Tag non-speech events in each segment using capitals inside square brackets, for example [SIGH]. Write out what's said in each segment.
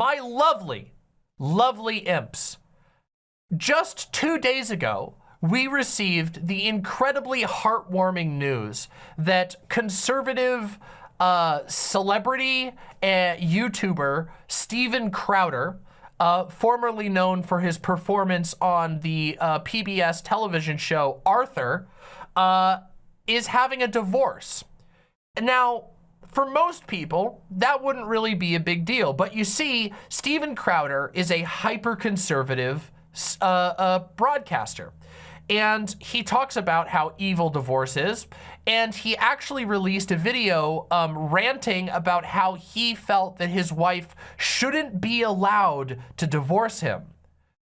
my lovely, lovely imps, just two days ago, we received the incredibly heartwarming news that conservative uh, celebrity and YouTuber Steven Crowder, uh, formerly known for his performance on the uh, PBS television show Arthur, uh, is having a divorce. Now, for most people, that wouldn't really be a big deal. But you see, Steven Crowder is a hyper-conservative uh, uh, broadcaster. And he talks about how evil divorce is. And he actually released a video um, ranting about how he felt that his wife shouldn't be allowed to divorce him,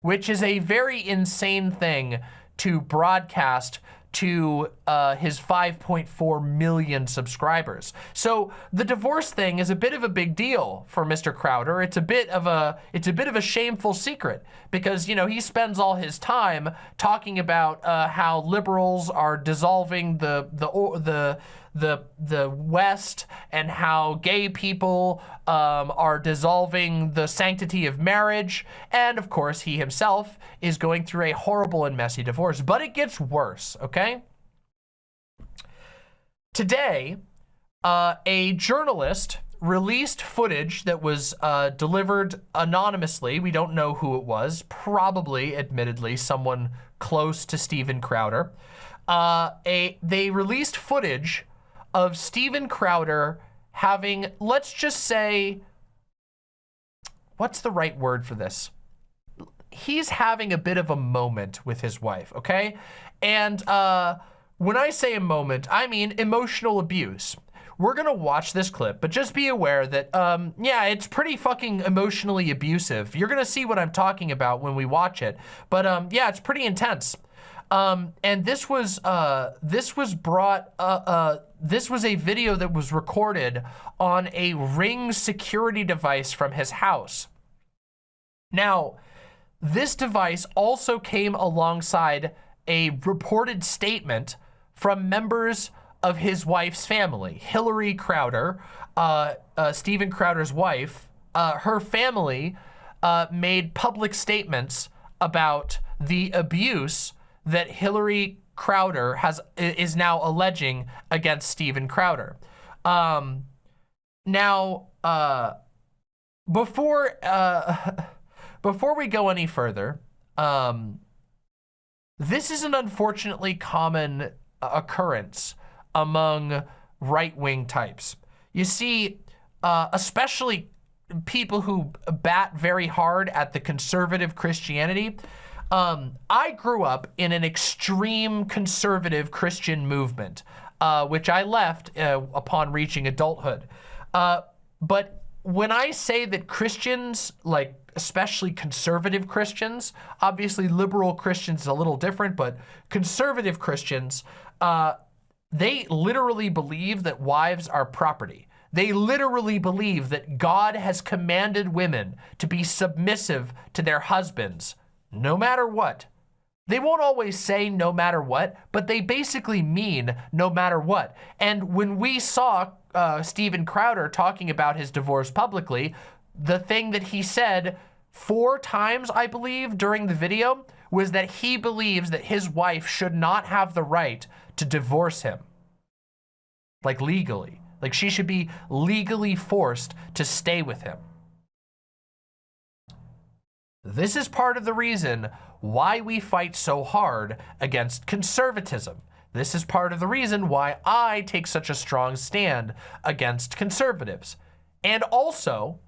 which is a very insane thing to broadcast to uh, his 5.4 million subscribers. So the divorce thing is a bit of a big deal for Mr. Crowder. It's a bit of a it's a bit of a shameful secret because you know he spends all his time talking about uh, how liberals are dissolving the the the the the West and how gay people um, are dissolving the sanctity of marriage. And of course, he himself is going through a horrible and messy divorce. But it gets worse, okay? Today, uh, a journalist released footage that was uh, delivered anonymously. We don't know who it was. Probably, admittedly, someone close to Steven Crowder. Uh, a, they released footage of Steven Crowder having, let's just say, what's the right word for this? He's having a bit of a moment with his wife, okay? And uh, when I say a moment, I mean emotional abuse. We're gonna watch this clip, but just be aware that, um, yeah, it's pretty fucking emotionally abusive. You're gonna see what I'm talking about when we watch it. But um, yeah, it's pretty intense. Um, and this was uh, this was brought uh, uh, this was a video that was recorded on a Ring security device from his house. Now, this device also came alongside a reported statement from members of his wife's family. Hillary Crowder, uh, uh, Steven Crowder's wife, uh, her family made public statements about the abuse that Hillary Crowder has is now alleging against Steven Crowder. Um, now, uh, before uh, [LAUGHS] before we go any further, um, this is an unfortunately common occurrence among right-wing types. You see, uh, especially people who bat very hard at the conservative Christianity, um, I grew up in an extreme conservative Christian movement, uh, which I left uh, upon reaching adulthood. Uh, but when I say that Christians, like especially conservative Christians, obviously liberal Christians is a little different, but conservative Christians, uh, they literally believe that wives are property. They literally believe that God has commanded women to be submissive to their husbands no matter what. They won't always say no matter what, but they basically mean no matter what. And when we saw uh, Steven Crowder talking about his divorce publicly, the thing that he said four times, I believe, during the video was that he believes that his wife should not have the right to divorce him. Like legally. Like she should be legally forced to stay with him. This is part of the reason why we fight so hard against conservatism. This is part of the reason why I take such a strong stand against conservatives. And also,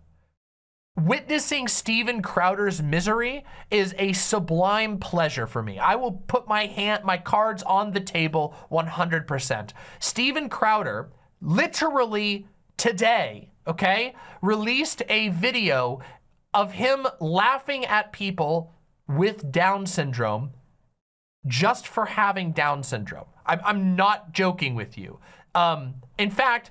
witnessing Steven Crowder's misery is a sublime pleasure for me. I will put my hand, my cards on the table 100%. Steven Crowder, literally today, okay, released a video of him laughing at people with Down syndrome just for having Down syndrome. I'm, I'm not joking with you. Um, in fact,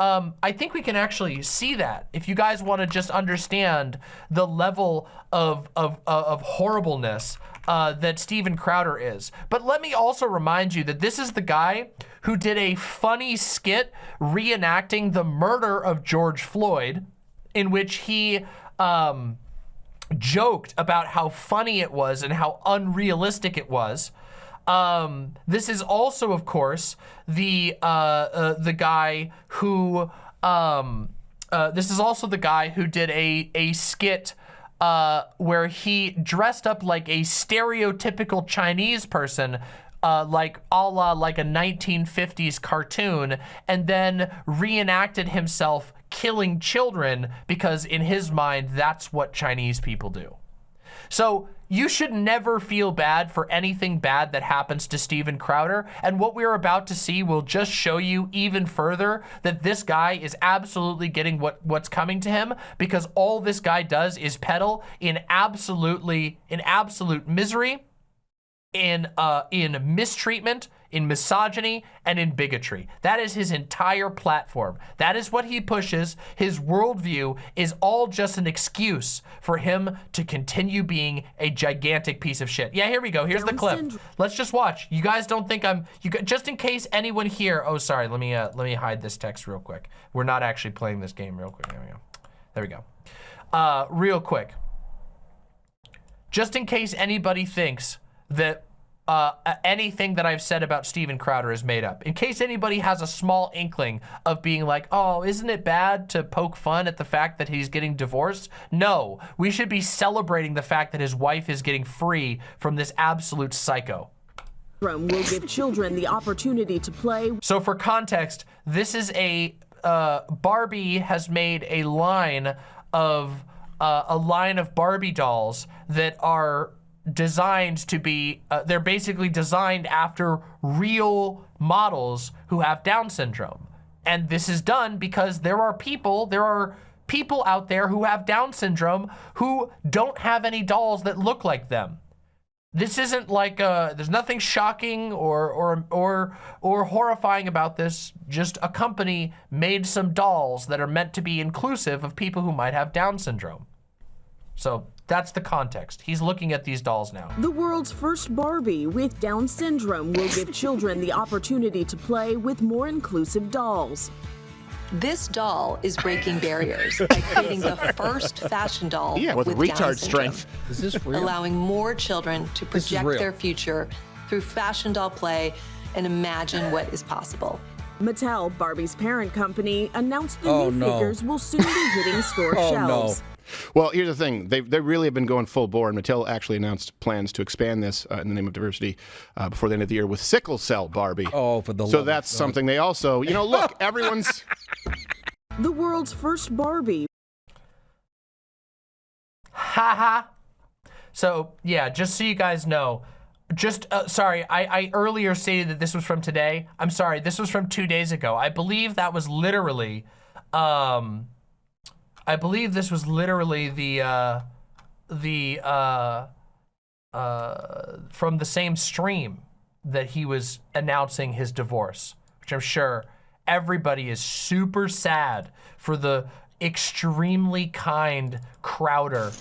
um, I think we can actually see that if you guys want to just understand the level of, of, of horribleness uh, that Steven Crowder is. But let me also remind you that this is the guy who did a funny skit reenacting the murder of George Floyd in which he um, joked about how funny it was and how unrealistic it was. Um, this is also, of course, the uh, uh, the guy who um, uh, this is also the guy who did a a skit uh, where he dressed up like a stereotypical Chinese person uh, like a la like a 1950s cartoon and then reenacted himself killing children because in his mind, that's what Chinese people do. So you should never feel bad for anything bad that happens to Steven Crowder. And what we're about to see will just show you even further that this guy is absolutely getting what, what's coming to him because all this guy does is peddle in absolutely, in absolute misery in uh, in mistreatment, in misogyny, and in bigotry. That is his entire platform. That is what he pushes. His worldview is all just an excuse for him to continue being a gigantic piece of shit. Yeah, here we go. Here's the clip. Let's just watch. You guys don't think I'm you just in case anyone here. Oh, sorry. Let me uh, let me hide this text real quick. We're not actually playing this game real quick. There we go. There we go. Uh, real quick. Just in case anybody thinks that uh, anything that I've said about Steven Crowder is made up. In case anybody has a small inkling of being like, oh, isn't it bad to poke fun at the fact that he's getting divorced? No, we should be celebrating the fact that his wife is getting free from this absolute psycho. will give children the opportunity to play. So for context, this is a, uh, Barbie has made a line of, uh, a line of Barbie dolls that are designed to be, uh, they're basically designed after real models who have Down syndrome. And this is done because there are people, there are people out there who have Down syndrome who don't have any dolls that look like them. This isn't like, uh, there's nothing shocking or, or, or, or horrifying about this. Just a company made some dolls that are meant to be inclusive of people who might have Down syndrome. So that's the context. He's looking at these dolls now. The world's first Barbie with Down syndrome will give children the opportunity to play with more inclusive dolls. This doll is breaking barriers by [LAUGHS] creating the first fashion doll yeah, with, with retard strength. Is this real? Allowing more children to project their future through fashion doll play and imagine what is possible. Mattel, Barbie's parent company, announced the oh, new no. figures will soon be hitting store [LAUGHS] oh, shelves. No. Well, here's the thing. They, they really have been going full bore, and Mattel actually announced plans to expand this uh, in the name of diversity uh, before the end of the year with sickle cell Barbie. Oh, for the So that's something they also, you know, look, [LAUGHS] everyone's... The world's first Barbie. Haha. so, yeah, just so you guys know, just, uh, sorry, I, I earlier stated that this was from today. I'm sorry, this was from two days ago. I believe that was literally, um, I believe this was literally the, uh, the, uh, uh, from the same stream that he was announcing his divorce, which I'm sure everybody is super sad for the extremely kind Crowder.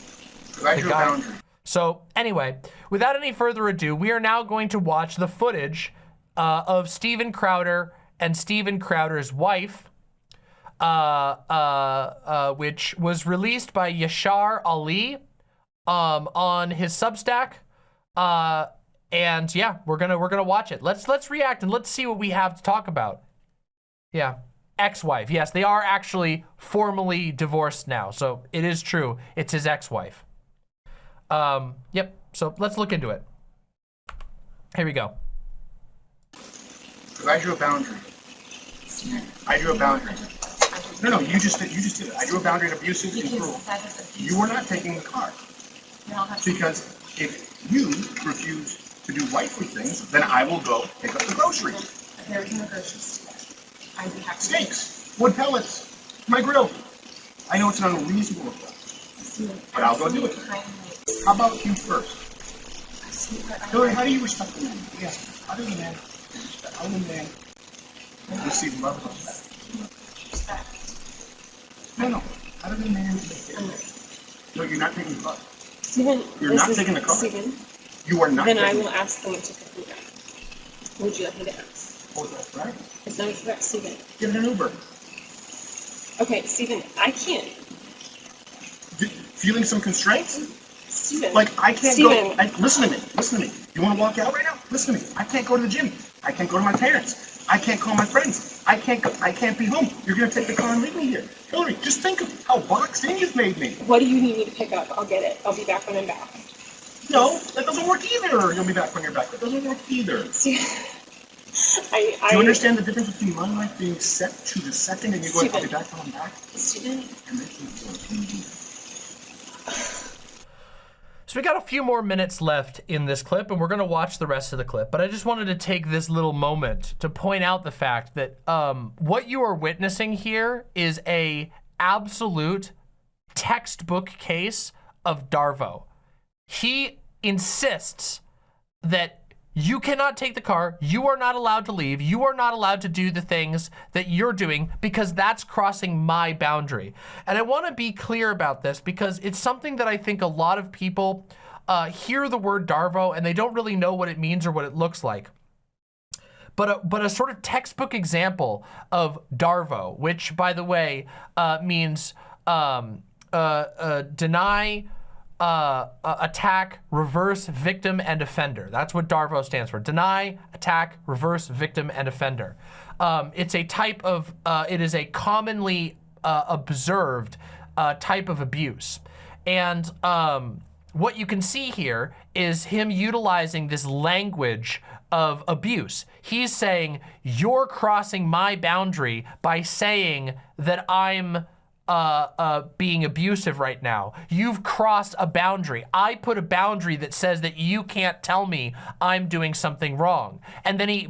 Guy. So anyway, without any further ado, we are now going to watch the footage uh, of Steven Crowder and Steven Crowder's wife, uh, uh, uh, which was released by Yashar Ali um, on his Substack. Uh, and yeah, we're gonna we're gonna watch it. Let's let's react and let's see what we have to talk about. Yeah, ex-wife. Yes, they are actually formally divorced now, so it is true. It's his ex-wife. Um, yep. So let's look into it. Here we go. I drew a boundary. I drew a boundary. No, no, you just did. You just did it. I drew a boundary of abusive and cruel. You were not taking the car because if you refuse to do wifely things, then I will go pick up the groceries. There is no groceries. I have steaks, wood pellets, my grill. I know it's an unreasonable request, but I'll go do it. How about you first? Hillary, how do you respect the man? Yes. How do the man respect? How the man receive love and respect? No, no. How does the man No, you're not taking the car. Steven, you're not taking the car. Steven, you are not. Then I will ask them to pick me up. Would you like me to ask? Oh, that's right. It's not correct, Steven. Get an Uber. Okay, Steven, I can't. Feeling some constraints? Steven. Like I can't Steven. go. I, listen to me. Listen to me. You want to walk out right now? Listen to me. I can't go to the gym. I can't go to my parents. I can't call my friends. I can't go. I can't be home. You're gonna take the car and leave me here. Hillary, just think of how boxed in you've made me. What do you need me to pick up? I'll get it. I'll be back when I'm back. No, that doesn't work either. You'll be back when you're back. That doesn't work either. See, [LAUGHS] I, I you understand the difference between my life being set to the second and you going, I'll be back when I'm back? Steven, And making it. So we got a few more minutes left in this clip and we're gonna watch the rest of the clip, but I just wanted to take this little moment to point out the fact that um, what you are witnessing here is a absolute textbook case of Darvo. He insists that you cannot take the car, you are not allowed to leave, you are not allowed to do the things that you're doing because that's crossing my boundary. And I wanna be clear about this because it's something that I think a lot of people uh, hear the word Darvo and they don't really know what it means or what it looks like. But a, but a sort of textbook example of Darvo, which by the way uh, means um, uh, uh, deny, uh, uh, attack, reverse, victim, and offender. That's what DARVO stands for. Deny, attack, reverse, victim, and offender. Um, it's a type of, uh, it is a commonly uh, observed uh, type of abuse. And um, what you can see here is him utilizing this language of abuse. He's saying, you're crossing my boundary by saying that I'm uh, uh, being abusive right now. You've crossed a boundary. I put a boundary that says that you can't tell me I'm doing something wrong. And then he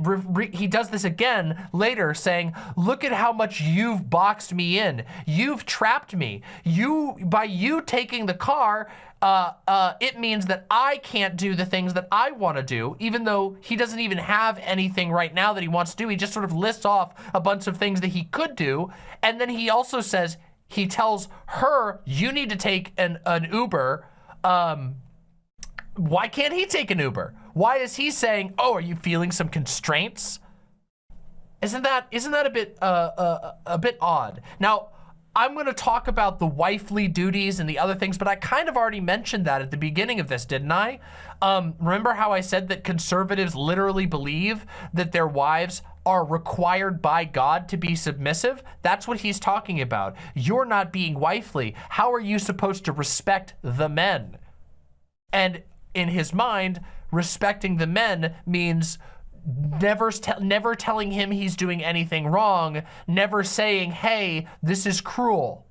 he does this again later saying, look at how much you've boxed me in. You've trapped me. You, by you taking the car, uh, uh, it means that I can't do the things that I want to do, even though he doesn't even have anything right now that he wants to do. He just sort of lists off a bunch of things that he could do. And then he also says, he tells her, you need to take an, an Uber. Um, why can't he take an Uber? Why is he saying, oh, are you feeling some constraints? Isn't that, isn't that a bit, uh, uh, a bit odd? Now, I'm going to talk about the wifely duties and the other things, but I kind of already mentioned that at the beginning of this, didn't I? Um, remember how I said that conservatives literally believe that their wives are required by God to be submissive? That's what he's talking about. You're not being wifely. How are you supposed to respect the men? And in his mind, respecting the men means never never telling him he's doing anything wrong, never saying, "Hey, this is cruel."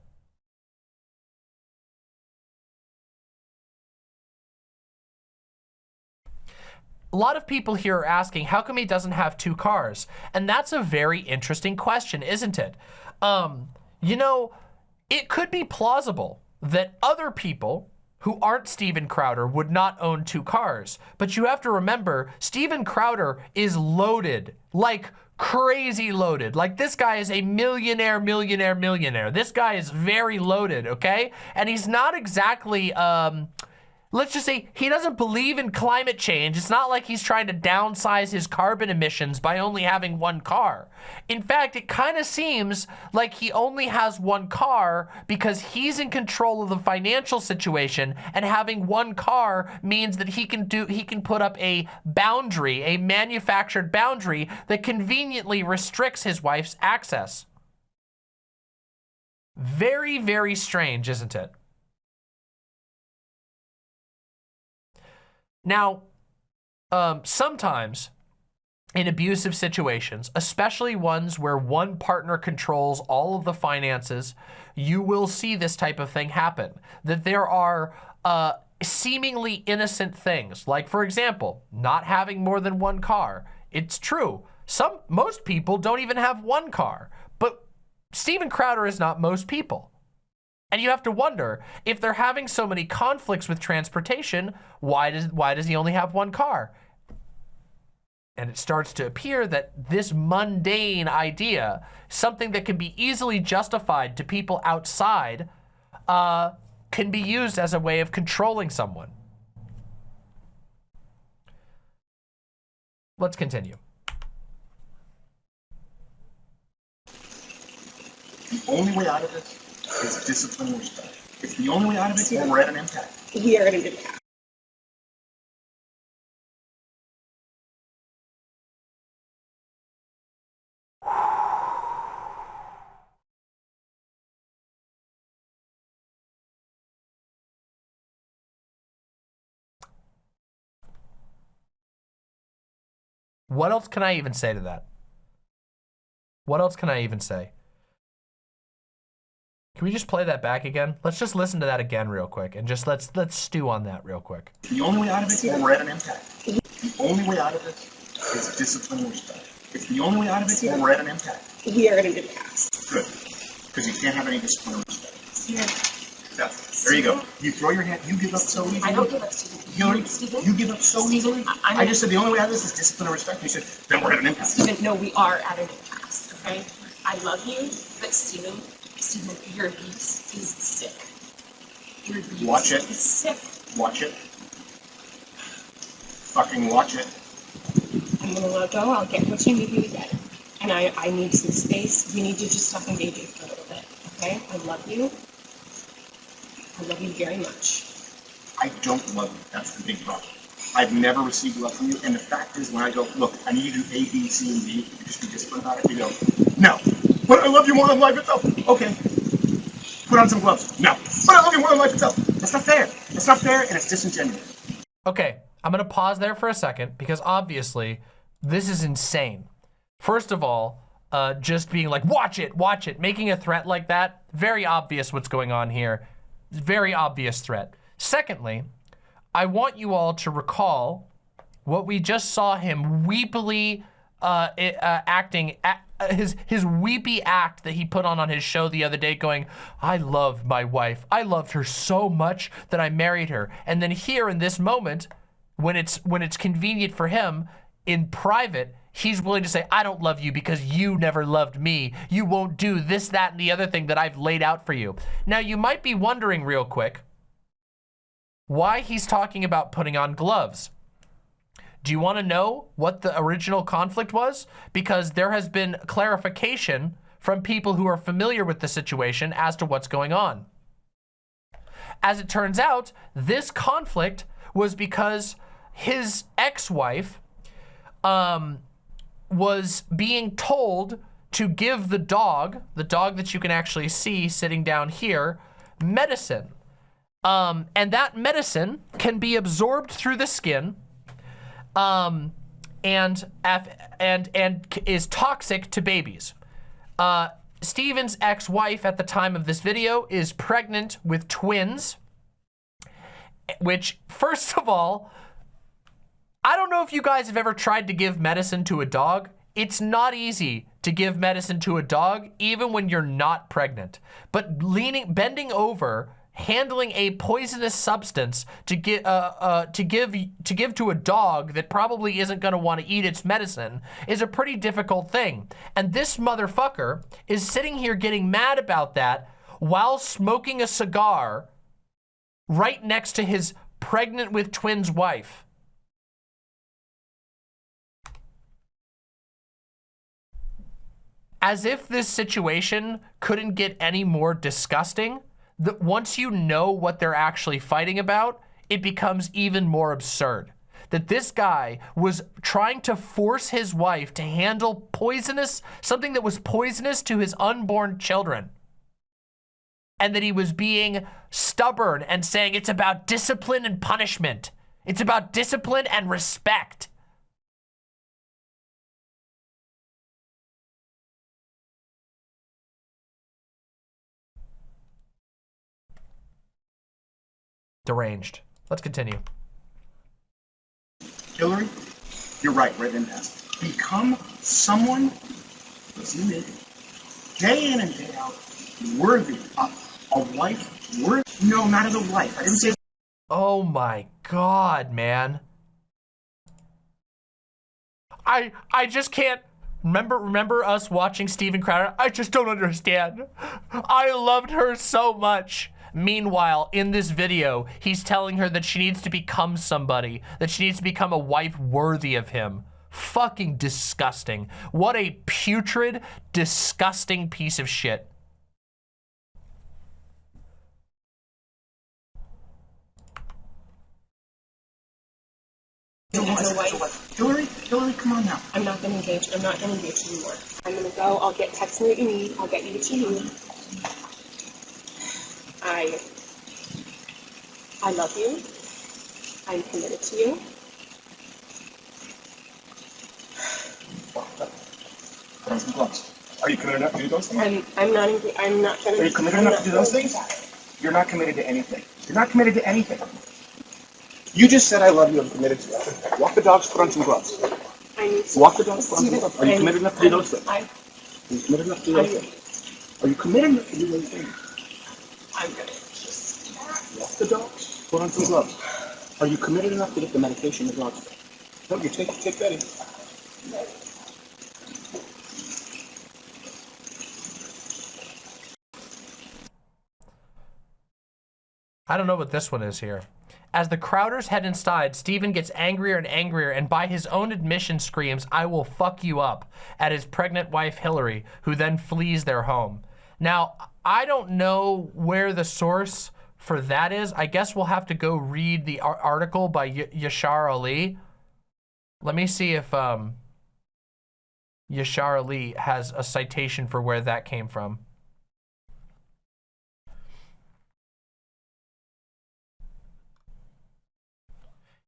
A lot of people here are asking, how come he doesn't have two cars? And that's a very interesting question, isn't it? Um, you know, it could be plausible that other people who aren't Steven Crowder would not own two cars. But you have to remember, Steven Crowder is loaded, like crazy loaded. Like this guy is a millionaire, millionaire, millionaire. This guy is very loaded, okay? And he's not exactly, um, let's just say he doesn't believe in climate change. It's not like he's trying to downsize his carbon emissions by only having one car. In fact, it kind of seems like he only has one car because he's in control of the financial situation and having one car means that he can do he can put up a boundary, a manufactured boundary that conveniently restricts his wife's access. Very, very strange, isn't it? Now, um, sometimes in abusive situations, especially ones where one partner controls all of the finances, you will see this type of thing happen. That there are uh, seemingly innocent things, like for example, not having more than one car. It's true. Some, most people don't even have one car, but Steven Crowder is not most people. And you have to wonder, if they're having so many conflicts with transportation, why does, why does he only have one car? And it starts to appear that this mundane idea, something that can be easily justified to people outside, uh, can be used as a way of controlling someone. Let's continue. The only way out of this is discipline and respect. It's the only way out of it, or we're at an impact. We are at an impasse. What else can I even say to that? What else can I even say? Can we just play that back again? Let's just listen to that again real quick and just let's let's stew on that real quick. The only way out of it, or we're at an impasse. The only way out of it is discipline and respect. It's the only way out of it, or we're at an impact. We are at an impasse. Good. Because you can't have any discipline or respect. Yeah. Yeah. There you go. You throw your hand, you give up so easily. I don't give up, Steven. Hillary, Steven? you give up so easily. I- I'm- just said the only way out of this is discipline and respect. You said, then we're at an impact. Steven, no, we are at an impasse, okay? I love you, but Steven, Your abuse is sick. Your abuse Watch it. is sick. Watch it. Fucking watch it. I'm gonna let go. I'll get what you need to get. And I, I need some space. We need to just stop engaging for a little bit, okay? I love you. I love you very much. I don't love you. That's the big problem. I've never received love from you. And the fact is, when I go, look, I need you to do A, B, C, and D, you just be disciplined about it, you go, no. But I love you more than life itself. Okay. Put on some gloves. No. But I love you more than life itself. That's not fair. That's not fair, and it's disingenuous. Okay, I'm gonna pause there for a second because obviously this is insane. First of all, uh, just being like, watch it, watch it, making a threat like that, very obvious what's going on here. Very obvious threat. Secondly, I want you all to recall what we just saw him weepily uh, uh, acting, Uh, his his weepy act that he put on on his show the other day going, I love my wife. I loved her so much that I married her. And then here in this moment, when it's when it's convenient for him in private, he's willing to say, I don't love you because you never loved me. You won't do this, that, and the other thing that I've laid out for you. Now, you might be wondering real quick why he's talking about putting on gloves. Do you want to know what the original conflict was? Because there has been clarification from people who are familiar with the situation as to what's going on. As it turns out, this conflict was because his ex-wife um, was being told to give the dog, the dog that you can actually see sitting down here, medicine. Um, and that medicine can be absorbed through the skin um, and, and, and is toxic to babies. Uh, Steven's ex-wife at the time of this video is pregnant with twins, which first of all, I don't know if you guys have ever tried to give medicine to a dog. It's not easy to give medicine to a dog, even when you're not pregnant. But leaning, bending over, handling a poisonous substance to get uh, uh, to give to give to a dog that probably isn't going to want to eat its medicine is a pretty difficult thing. And this motherfucker is sitting here getting mad about that while smoking a cigar right next to his pregnant with twins wife. As if this situation couldn't get any more disgusting, that once you know what they're actually fighting about, it becomes even more absurd. That this guy was trying to force his wife to handle poisonous, something that was poisonous to his unborn children. And that he was being stubborn and saying it's about discipline and punishment. It's about discipline and respect. Deranged. Let's continue. Hillary, you're right, right in that. Become someone, me, day in and day out, worthy of a wife, worthy, no, not as a wife. I didn't say Oh my God, man. I, I just can't, remember, remember us watching Steven Crowder? I just don't understand. I loved her so much. Meanwhile, in this video, he's telling her that she needs to become somebody, that she needs to become a wife worthy of him. Fucking disgusting. What a putrid, disgusting piece of shit. You want a wife? Hillary, Hillary, come on now. I'm not gonna engage. I'm not gonna engage anymore. I'm gonna go. I'll get text me what you need. I'll get you what you need. I I love you. I'm committed to you. Some gloves. Are you committed enough to do those things? I'm I'm not I'm not to. Are you committed enough to do those things? You're not committed to anything. You're not committed to anything. You just said I love you. I'm committed to you. Walk the dogs. Put on some gloves. I need to. Walk the dogs. Put on some gloves. Are you committed enough to do those things? I, Are you committed enough to do those things? Are you committed enough to do those things? I'm gonna. Walk the dogs. Put on some gloves. Are you committed enough to get the medication the dogs take? No, you take take Betty. I don't know what this one is here. As the Crowders head inside, Steven gets angrier and angrier and by his own admission screams, I will fuck you up, at his pregnant wife Hillary, who then flees their home. Now, I don't know where the source for that is. I guess we'll have to go read the ar article by y Yashar Ali. Let me see if um, Yashar Ali has a citation for where that came from.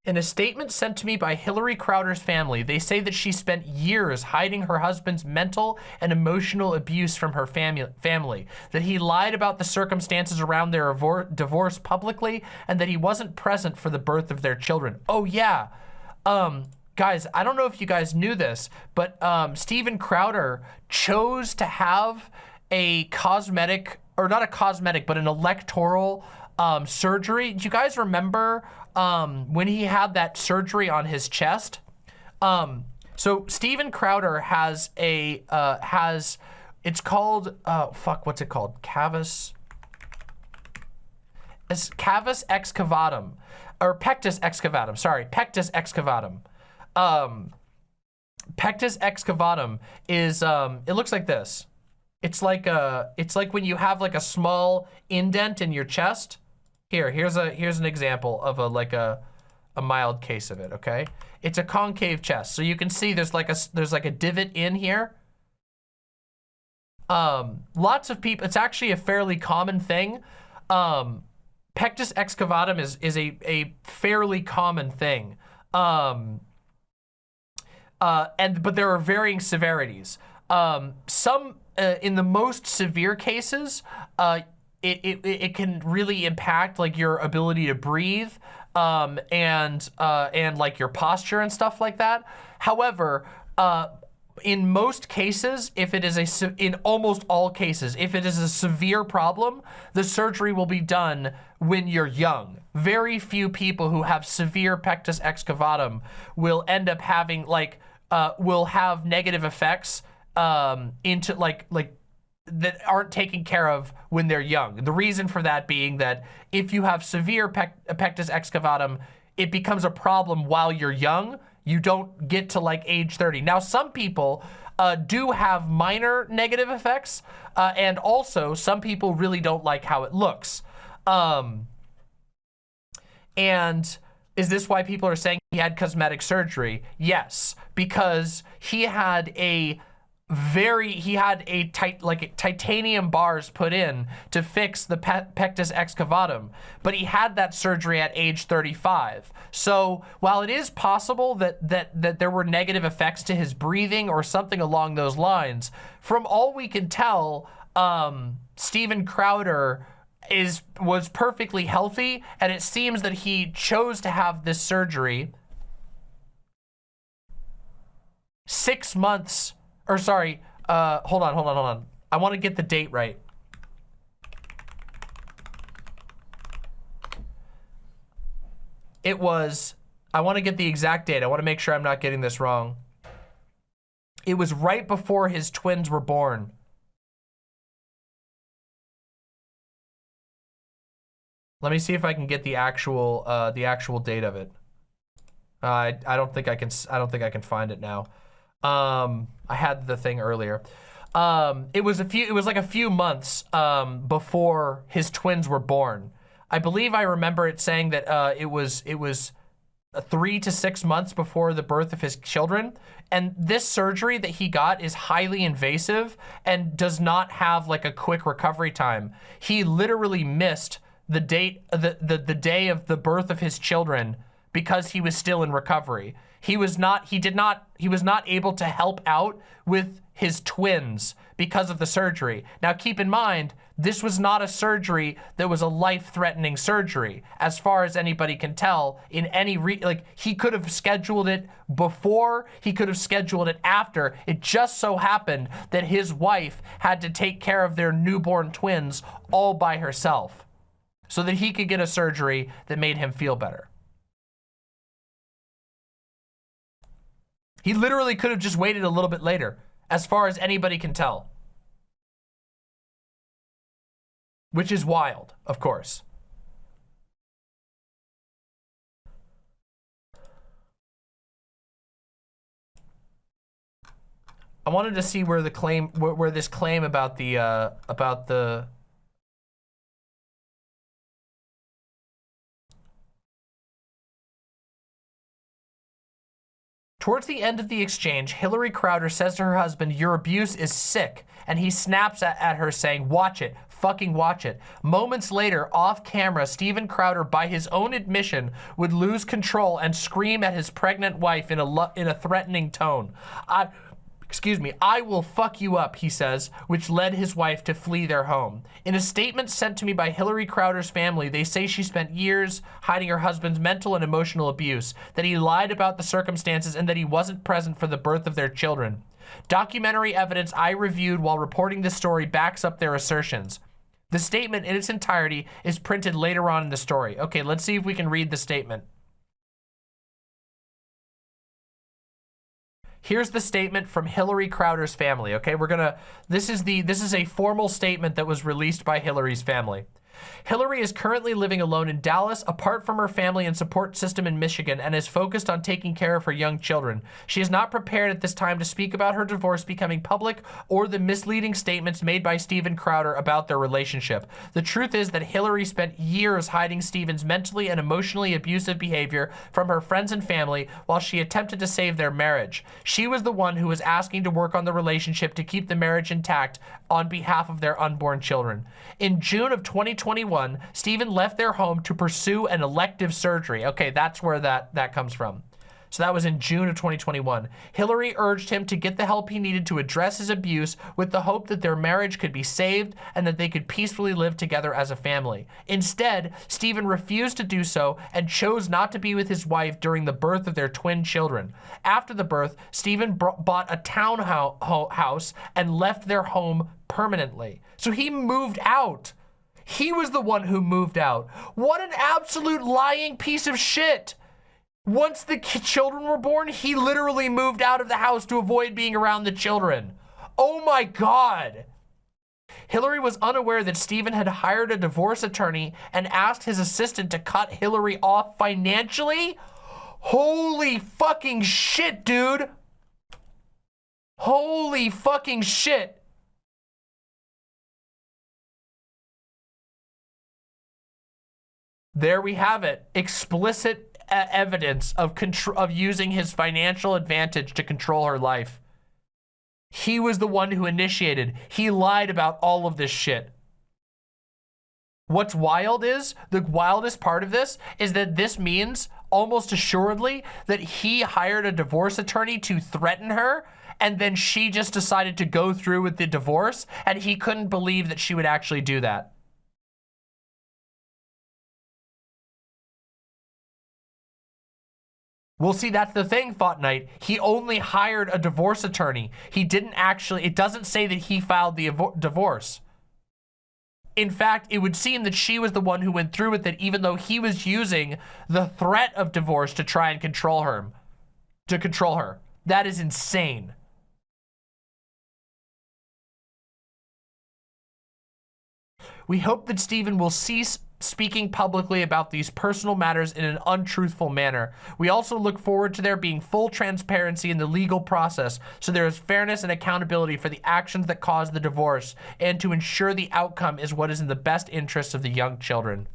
In a statement sent to me by Hillary Crowder's family, they say that she spent years hiding her husband's mental and emotional abuse from her family, that he lied about the circumstances around their divorce publicly, and that he wasn't present for the birth of their children. Oh yeah, um, guys, I don't know if you guys knew this, but um, Steven Crowder chose to have a cosmetic, or not a cosmetic, but an electoral um, surgery. Do you guys remember um, when he had that surgery on his chest? Um, so Steven Crowder has a, uh, has, it's called, uh, fuck, what's it called? Cavus, it's cavus excavatum, or pectus excavatum, sorry, pectus excavatum. Um, pectus excavatum is, um, it looks like this. It's like a, it's like when you have like a small indent in your chest. Here, here's a, here's an example of a, like a, a mild case of it, okay? It's a concave chest. So you can see there's like a, there's like a divot in here. Um, lots of people, it's actually a fairly common thing. Um, pectus excavatum is, is a, a fairly common thing. Um, uh, and, but there are varying severities. Um, some, uh, in the most severe cases, uh, it, it, it can really impact like your ability to breathe um, and, uh, and like your posture and stuff like that. However, uh, in most cases, if it is a, in almost all cases, if it is a severe problem, the surgery will be done when you're young. Very few people who have severe pectus excavatum will end up having like, uh, will have negative effects um, into like, like that aren't taken care of when they're young. The reason for that being that if you have severe pec pectus excavatum, it becomes a problem while you're young. You don't get to like age 30. Now, some people uh, do have minor negative effects, uh, and also some people really don't like how it looks. Um, and is this why people are saying he had cosmetic surgery? Yes, because he had a very he had a tight like titanium bars put in to fix the pe pectus excavatum but he had that surgery at age 35 so while it is possible that that that there were negative effects to his breathing or something along those lines from all we can tell um Steven Crowder is was perfectly healthy and it seems that he chose to have this surgery six months or sorry, uh, hold on, hold on, hold on. I want to get the date right. It was, I want to get the exact date. I want to make sure I'm not getting this wrong. It was right before his twins were born. Let me see if I can get the actual, uh, the actual date of it. Uh, I, I don't think I can, I don't think I can find it now. Um, I had the thing earlier. Um, it was a few, it was like a few months um, before his twins were born. I believe I remember it saying that uh, it was, it was three to six months before the birth of his children. And this surgery that he got is highly invasive and does not have like a quick recovery time. He literally missed the date, the, the, the day of the birth of his children because he was still in recovery. He was not, he did not, he was not able to help out with his twins because of the surgery. Now keep in mind, this was not a surgery that was a life-threatening surgery, as far as anybody can tell in any, re like he could have scheduled it before, he could have scheduled it after. It just so happened that his wife had to take care of their newborn twins all by herself so that he could get a surgery that made him feel better. He literally could have just waited a little bit later, as far as anybody can tell. Which is wild, of course. I wanted to see where the claim, where, where this claim about the, uh, about the, Towards the end of the exchange, Hillary Crowder says to her husband, your abuse is sick. And he snaps at, her saying, watch it, fucking watch it. Moments later, off camera, Steven Crowder, by his own admission, would lose control and scream at his pregnant wife in a, in a threatening tone. I, excuse me, I will fuck you up, he says, which led his wife to flee their home. In a statement sent to me by Hillary Crowder's family, they say she spent years hiding her husband's mental and emotional abuse, that he lied about the circumstances and that he wasn't present for the birth of their children. Documentary evidence I reviewed while reporting this story backs up their assertions. The statement in its entirety is printed later on in the story. Okay, let's see if we can read the statement. Here's the statement from Hillary Crowder's family, okay? We're gonna, this is the, this is a formal statement that was released by Hillary's family. Hillary is currently living alone in Dallas, apart from her family and support system in Michigan, and is focused on taking care of her young children. She is not prepared at this time to speak about her divorce becoming public or the misleading statements made by Steven Crowder about their relationship. The truth is that Hillary spent years hiding Steven's mentally and emotionally abusive behavior from her friends and family while she attempted to save their marriage. She was the one who was asking to work on the relationship to keep the marriage intact on behalf of their unborn children. In June of 2021, Steven left their home to pursue an elective surgery. Okay, that's where that, that comes from. So that was in June of 2021. Hillary urged him to get the help he needed to address his abuse with the hope that their marriage could be saved and that they could peacefully live together as a family. Instead, Steven refused to do so and chose not to be with his wife during the birth of their twin children. After the birth, Steven bought a townhouse and left their home permanently. So he moved out. He was the one who moved out. What an absolute lying piece of shit. Once the children were born, he literally moved out of the house to avoid being around the children. Oh my God. Hillary was unaware that Steven had hired a divorce attorney and asked his assistant to cut Hillary off financially? Holy fucking shit, dude. Holy fucking shit. There we have it. Explicit evidence of control of using his financial advantage to control her life. He was the one who initiated. He lied about all of this shit. What's wild is, the wildest part of this is that this means almost assuredly that he hired a divorce attorney to threaten her and then she just decided to go through with the divorce and he couldn't believe that she would actually do that. Well, see, that's the thing, Thought Knight. He only hired a divorce attorney. He didn't actually, it doesn't say that he filed the divorce. In fact, it would seem that she was the one who went through with it, even though he was using the threat of divorce to try and control her. To control her. That is insane. We hope that Steven will cease speaking publicly about these personal matters in an untruthful manner. We also look forward to there being full transparency in the legal process so there is fairness and accountability for the actions that caused the divorce and to ensure the outcome is what is in the best interests of the young children.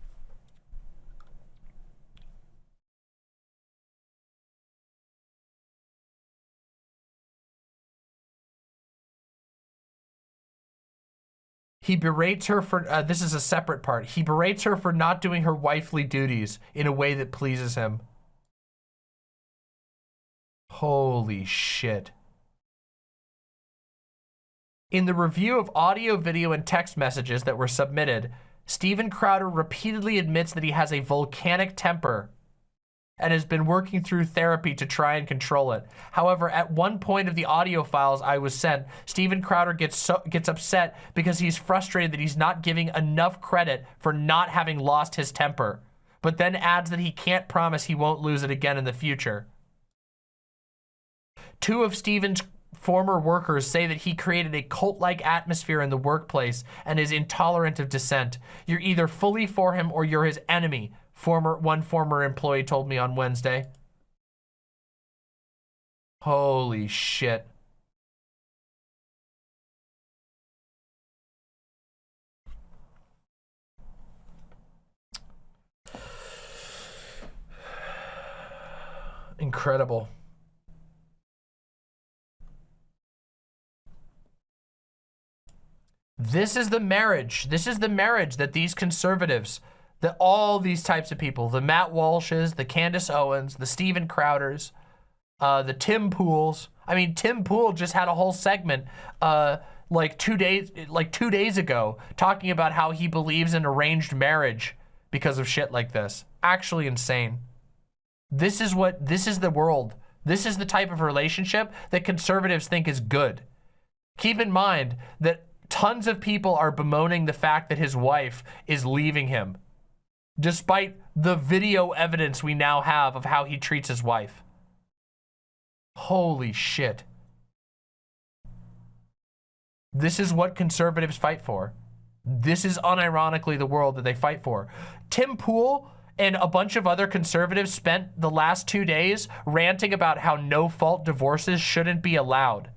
He berates her for, uh, this is a separate part. He berates her for not doing her wifely duties in a way that pleases him. Holy shit. In the review of audio, video, and text messages that were submitted, Steven Crowder repeatedly admits that he has a volcanic temper and has been working through therapy to try and control it. However, at one point of the audio files I was sent, Steven Crowder gets so, gets upset because he's frustrated that he's not giving enough credit for not having lost his temper, but then adds that he can't promise he won't lose it again in the future. Two of Steven's former workers say that he created a cult-like atmosphere in the workplace and is intolerant of dissent. You're either fully for him or you're his enemy, former one former employee told me on Wednesday. Holy shit. Incredible. This is the marriage. This is the marriage that these conservatives that all these types of people, the Matt Walshes, the Candace Owens, the Steven Crowders, uh, the Tim Pools. I mean, Tim Pool just had a whole segment uh, like two days, like two days ago, talking about how he believes in arranged marriage because of shit like this. Actually insane. This is what, this is the world. This is the type of relationship that conservatives think is good. Keep in mind that tons of people are bemoaning the fact that his wife is leaving him despite the video evidence we now have of how he treats his wife. Holy shit. This is what conservatives fight for. This is unironically the world that they fight for. Tim Pool and a bunch of other conservatives spent the last two days ranting about how no-fault divorces shouldn't be allowed.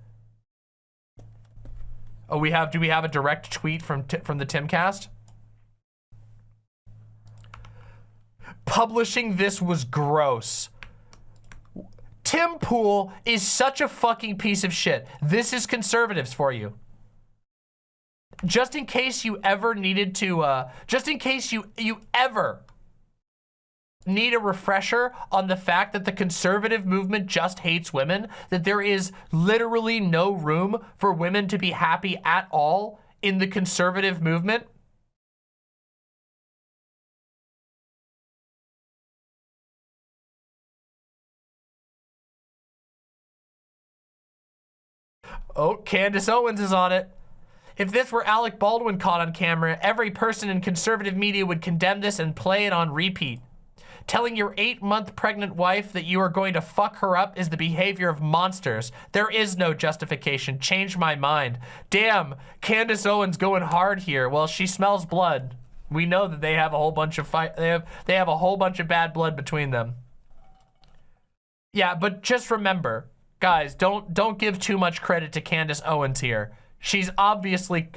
Oh, we have, do we have a direct tweet from, from the Timcast? Publishing this was gross. Tim Pool is such a fucking piece of shit. This is conservatives for you. Just in case you ever needed to, uh, just in case you, you ever need a refresher on the fact that the conservative movement just hates women, that there is literally no room for women to be happy at all in the conservative movement, Oh, Candace Owens is on it. If this were Alec Baldwin caught on camera, every person in conservative media would condemn this and play it on repeat. Telling your eight-month pregnant wife that you are going to fuck her up is the behavior of monsters. There is no justification. Change my mind. Damn, Candace Owens going hard here. Well, she smells blood. We know that they have a whole bunch of fight. They have they have a whole bunch of bad blood between them. Yeah, but just remember, guys, don't don't give too much credit to Candace Owens here. She's obviously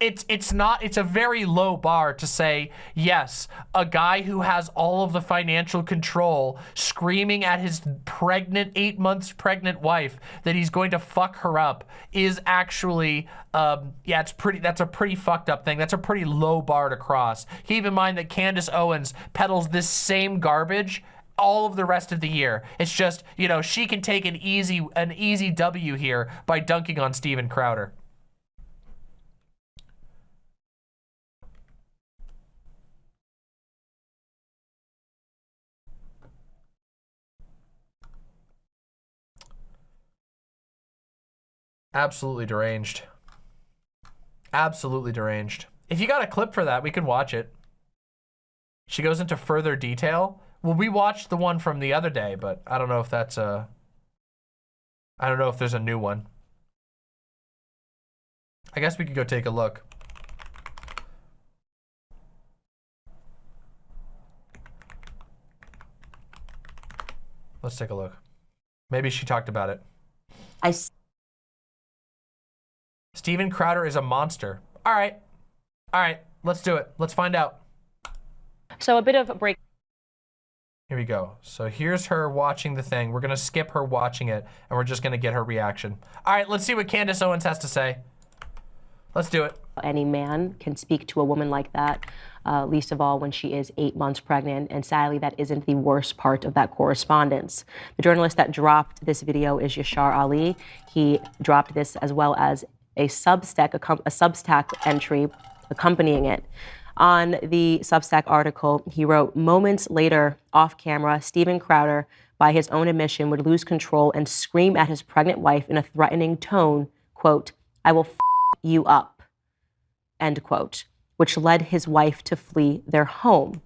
it's it's not it's a very low bar to say yes a guy who has all of the financial control screaming at his pregnant eight months pregnant wife that he's going to fuck her up is actually um yeah it's pretty that's a pretty fucked up thing that's a pretty low bar to cross keep in mind that candace owens peddles this same garbage all of the rest of the year. It's just, you know, she can take an easy an easy W here by dunking on Steven Crowder. Absolutely deranged. Absolutely deranged. If you got a clip for that, we could watch it. She goes into further detail well, we watched the one from the other day, but I don't know if that's a... I don't know if there's a new one. I guess we could go take a look. Let's take a look. Maybe she talked about it. I. Steven Crowder is a monster. All right. All right. Let's do it. Let's find out. So a bit of a break. Here we go. So here's her watching the thing. We're gonna skip her watching it and we're just gonna get her reaction. All right, let's see what Candace Owens has to say. Let's do it. any man can speak to a woman like that, uh, least of all when she is eight months pregnant. And sadly, that isn't the worst part of that correspondence. The journalist that dropped this video is Yashar Ali. He dropped this as well as a Substack, a, a Substack entry accompanying it. On the Substack article, he wrote, Moments later, off camera, Steven Crowder, by his own admission, would lose control and scream at his pregnant wife in a threatening tone, quote, I will f you up, end quote, which led his wife to flee their home.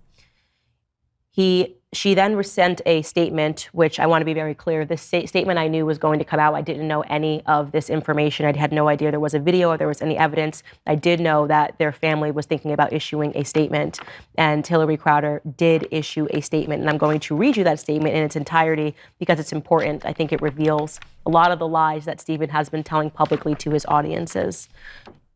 He she then sent a statement, which I want to be very clear. This statement I knew was going to come out. I didn't know any of this information. I had no idea there was a video or there was any evidence. I did know that their family was thinking about issuing a statement, and Hillary Crowder did issue a statement. And I'm going to read you that statement in its entirety because it's important. I think it reveals a lot of the lies that Steven has been telling publicly to his audiences.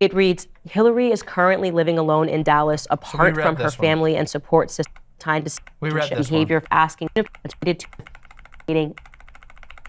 It reads Hillary is currently living alone in Dallas apart so from her family and support system time to we read this behavior one. of asking to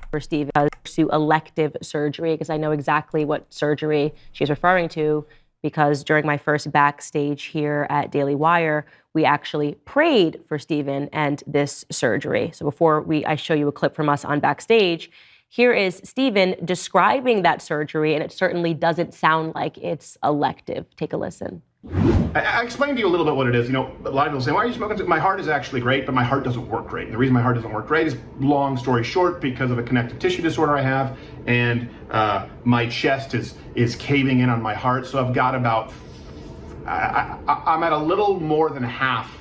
for Steve uh, to pursue elective surgery because I know exactly what surgery she's referring to because during my first backstage here at Daily Wire, we actually prayed for Steven and this surgery. So before we I show you a clip from us on backstage, here is Steven describing that surgery, and it certainly doesn't sound like it's elective. Take a listen. I, explained to you a little bit what it is. You know, a lot of people say, why are you smoking? My heart is actually great, but my heart doesn't work great. And the reason my heart doesn't work great is, long story short, because of a connective tissue disorder I have, and uh, my chest is, is caving in on my heart. So I've got about, I, I, I'm at a little more than half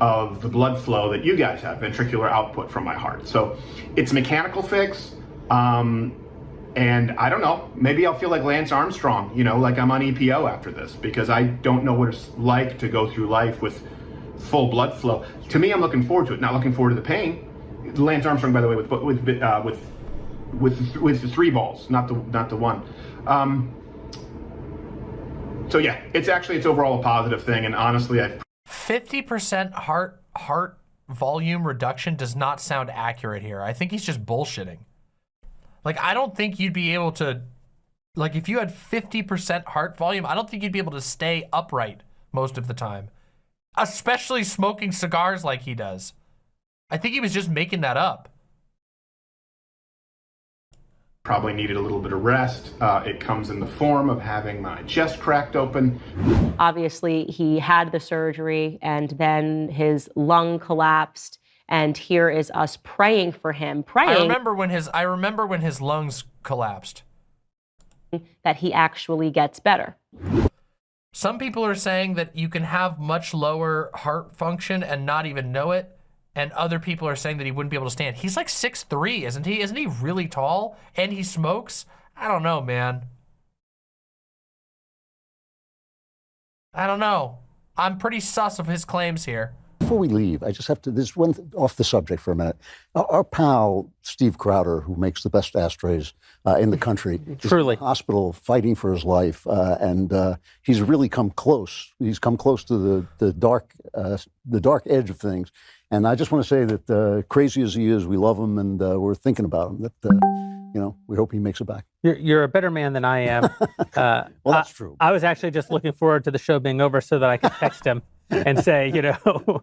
of the blood flow that you guys have, ventricular output from my heart. So it's a mechanical fix. Um, and I don't know, maybe I'll feel like Lance Armstrong, you know, like I'm on EPO after this because I don't know what it's like to go through life with full blood flow. To me, I'm looking forward to it, not looking forward to the pain. Lance Armstrong, by the way, with with uh, with with with the three balls, not the not the one. Um, so yeah, it's actually it's overall a positive thing, and honestly, I've 50% heart heart volume reduction does not sound accurate here. I think he's just bullshitting. Like, I don't think you'd be able to, like, if you had 50% heart volume, I don't think you'd be able to stay upright most of the time, especially smoking cigars like he does. I think he was just making that up. Probably needed a little bit of rest. Uh, it comes in the form of having my chest cracked open. Obviously, he had the surgery and then his lung collapsed and here is us praying for him, praying. I remember when his I remember when his lungs collapsed. That he actually gets better. Some people are saying that you can have much lower heart function and not even know it. And other people are saying that he wouldn't be able to stand. He's like six three, isn't he? Isn't he really tall? And he smokes? I don't know, man. I don't know. I'm pretty sus of his claims here before we leave, I just have to, this one off the subject for a minute. Our, our, pal, Steve Crowder, who makes the best ashtrays uh, in the country, truly hospital fighting for his life. Uh, and uh, he's really come close. He's come close to the, the, dark, uh, the dark edge of things. And I just want to say that uh, crazy as he is, we love him and uh, we're thinking about him. That, you know, we hope he makes it back. You're, you're a better man than I am. [LAUGHS] well, that's I, true. I was actually just looking forward to the show being over so that I could text him [LAUGHS] and say, you know, [LAUGHS]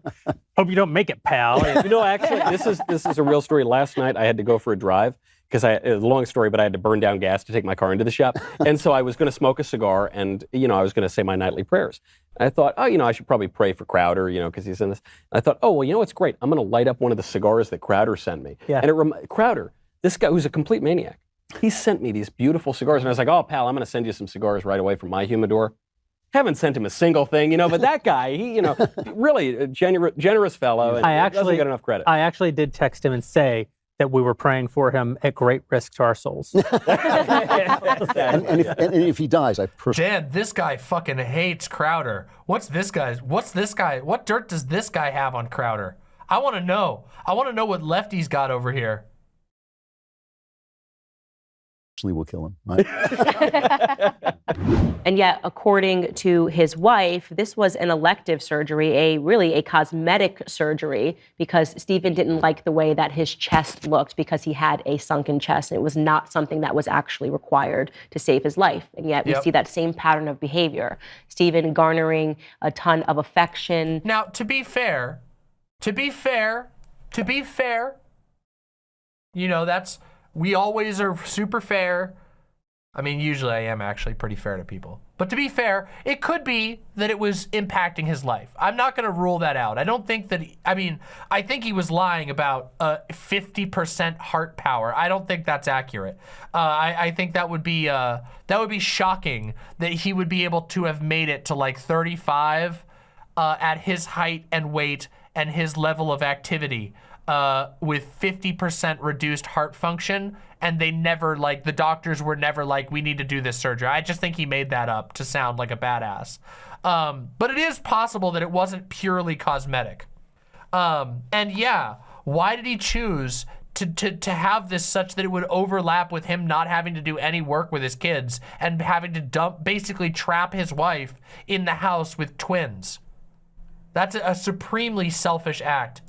hope you don't make it, pal. You know, actually, this is this is a real story. Last night, I had to go for a drive because I a long story, but I had to burn down gas to take my car into the shop, and so I was going to smoke a cigar, and you know, I was going to say my nightly prayers. I thought, oh, you know, I should probably pray for Crowder, you know, because he's in this. And I thought, oh, well, you know, what's great. I'm going to light up one of the cigars that Crowder sent me. Yeah. And it rem- Crowder, this guy who's a complete maniac. He sent me these beautiful cigars, and I was like, oh, pal, I'm going to send you some cigars right away from my humidor haven't sent him a single thing, you know. But that guy, he, you know, [LAUGHS] really a gener- generous fellow. I actually doesn't get enough credit. I actually did text him and say that we were praying for him at great risk to our souls. [LAUGHS] and, and, if, and, if, he dies, I personally. Dan, this guy fucking hates Crowder. What's this guy's? What's this guy? What dirt does this guy have on Crowder? I want to know. I want to know what Lefty's got over here. Will kill him. [LAUGHS] Right? and yet, according to his wife, this was an elective surgery, a really a cosmetic surgery, because Steven didn't like the way that his chest looked because he had a sunken chest. And it was not something that was actually required to save his life. And yet, we Yep. see that same pattern of behavior. Steven garnering a ton of affection. Now, to be fair, to be fair, to be fair, you know, that's, we always are super fair. I mean, usually I am actually pretty fair to people. But to be fair, it could be that it was impacting his life. I'm not going to rule that out. I don't think that, he, I mean, I think he was lying about uh, 50% heart power. I don't think that's accurate. Uh, I, I think that would be, uh, that would be shocking that he would be able to have made it to like 35 uh, at his height and weight and his level of activity uh, with 50% reduced heart function. And they never like, the doctors were never like, we need to do this surgery. I just think he made that up to sound like a badass. Um, but it is possible that it wasn't purely cosmetic. Um, and yeah, why did he choose to, to, to have this such that it would overlap with him not having to do any work with his kids and having to dump, basically trap his wife in the house with twins? That's a, a supremely selfish act.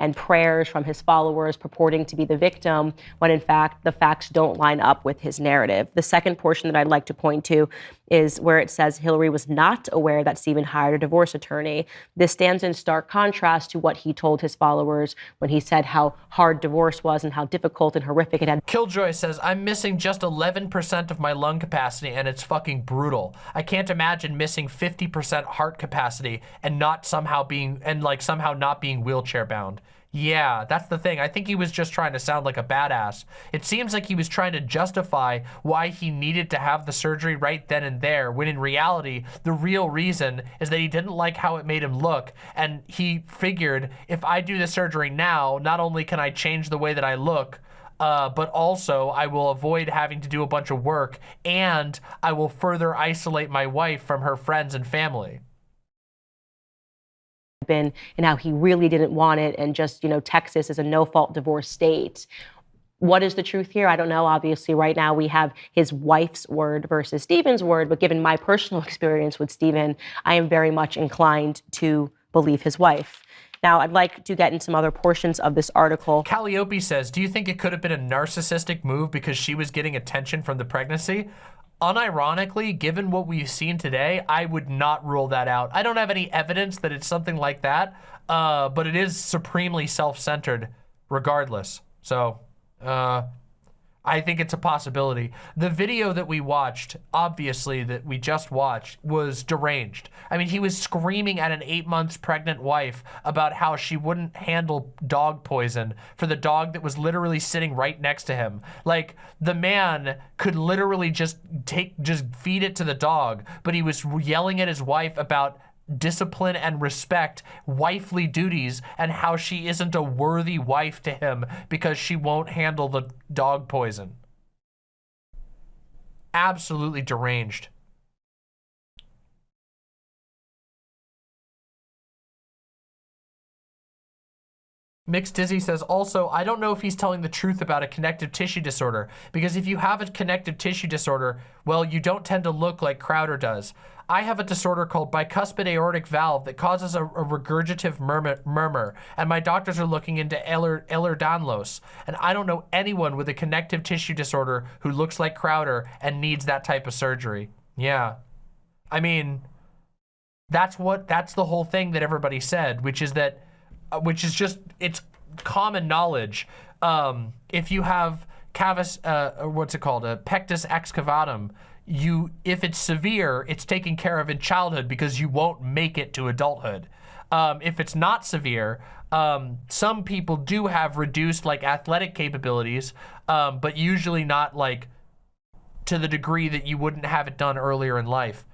And prayers from his followers purporting to be the victim when in fact the facts don't line up with his narrative. The second portion that I'd like to point to is where it says Hillary was not aware that Steven hired a divorce attorney. This stands in stark contrast to what he told his followers when he said how hard divorce was and how difficult and horrific it had Killjoy says, I'm missing just 11% of my lung capacity and it's fucking brutal. I can't imagine missing 50% heart capacity and not somehow being, and like somehow not being wheelchair bound. Yeah, that's the thing. I think he was just trying to sound like a badass. It seems like he was trying to justify why he needed to have the surgery right then and there, when in reality, the real reason is that he didn't like how it made him look. And he figured, if I do the surgery now, not only can I change the way that I look, uh, but also I will avoid having to do a bunch of work and I will further isolate my wife from her friends and family. Been and how he really didn't want it and just you know texas is a no-fault divorce state. What is the truth here? I don't know. Obviously right now we have his wife's word versus steven's word but given my personal [LAUGHS] experience with steven i am very much inclined to believe his wife. Now i'd like to get in some other portions of this article. Calliope says, do you think it could have been a narcissistic move because she was getting attention from the pregnancy? Unironically, given what we've seen today, I would not rule that out. I don't have any evidence that it's something like that, uh, but it is supremely self-centered regardless. So, uh, I think it's a possibility. The video that we watched, obviously, that we just watched, was deranged. I mean, he was screaming at an eight months pregnant wife about how she wouldn't handle dog poison for the dog that was literally sitting right next to him. Like, the man could literally just take, just feed it to the dog, but he was yelling at his wife about discipline and respect, wifely duties, and how she isn't a worthy wife to him because she won't handle the dog poison. Absolutely deranged. Mixed Dizzy says, also, I don't know if he's telling the truth about a connective tissue disorder, because if you have a connective tissue disorder, well, you don't tend to look like Crowder does. I have a disorder called bicuspid aortic valve that causes a, a regurgitative murmur, murmur, and my doctors are looking into Ehlers- Ehlers-Danlos, and I don't know anyone with a connective tissue disorder who looks like Crowder and needs that type of surgery. Yeah. I mean, that's what, that's the whole thing that everybody said, which is that uh, which is just it's common knowledge. Um, if you have cavus, uh, what's it called, a pectus excavatum, you if it's severe, it's taken care of in childhood because you won't make it to adulthood. Um, if it's not severe, um, some people do have reduced like athletic capabilities, um, but usually not like to the degree that you wouldn't have it done earlier in life.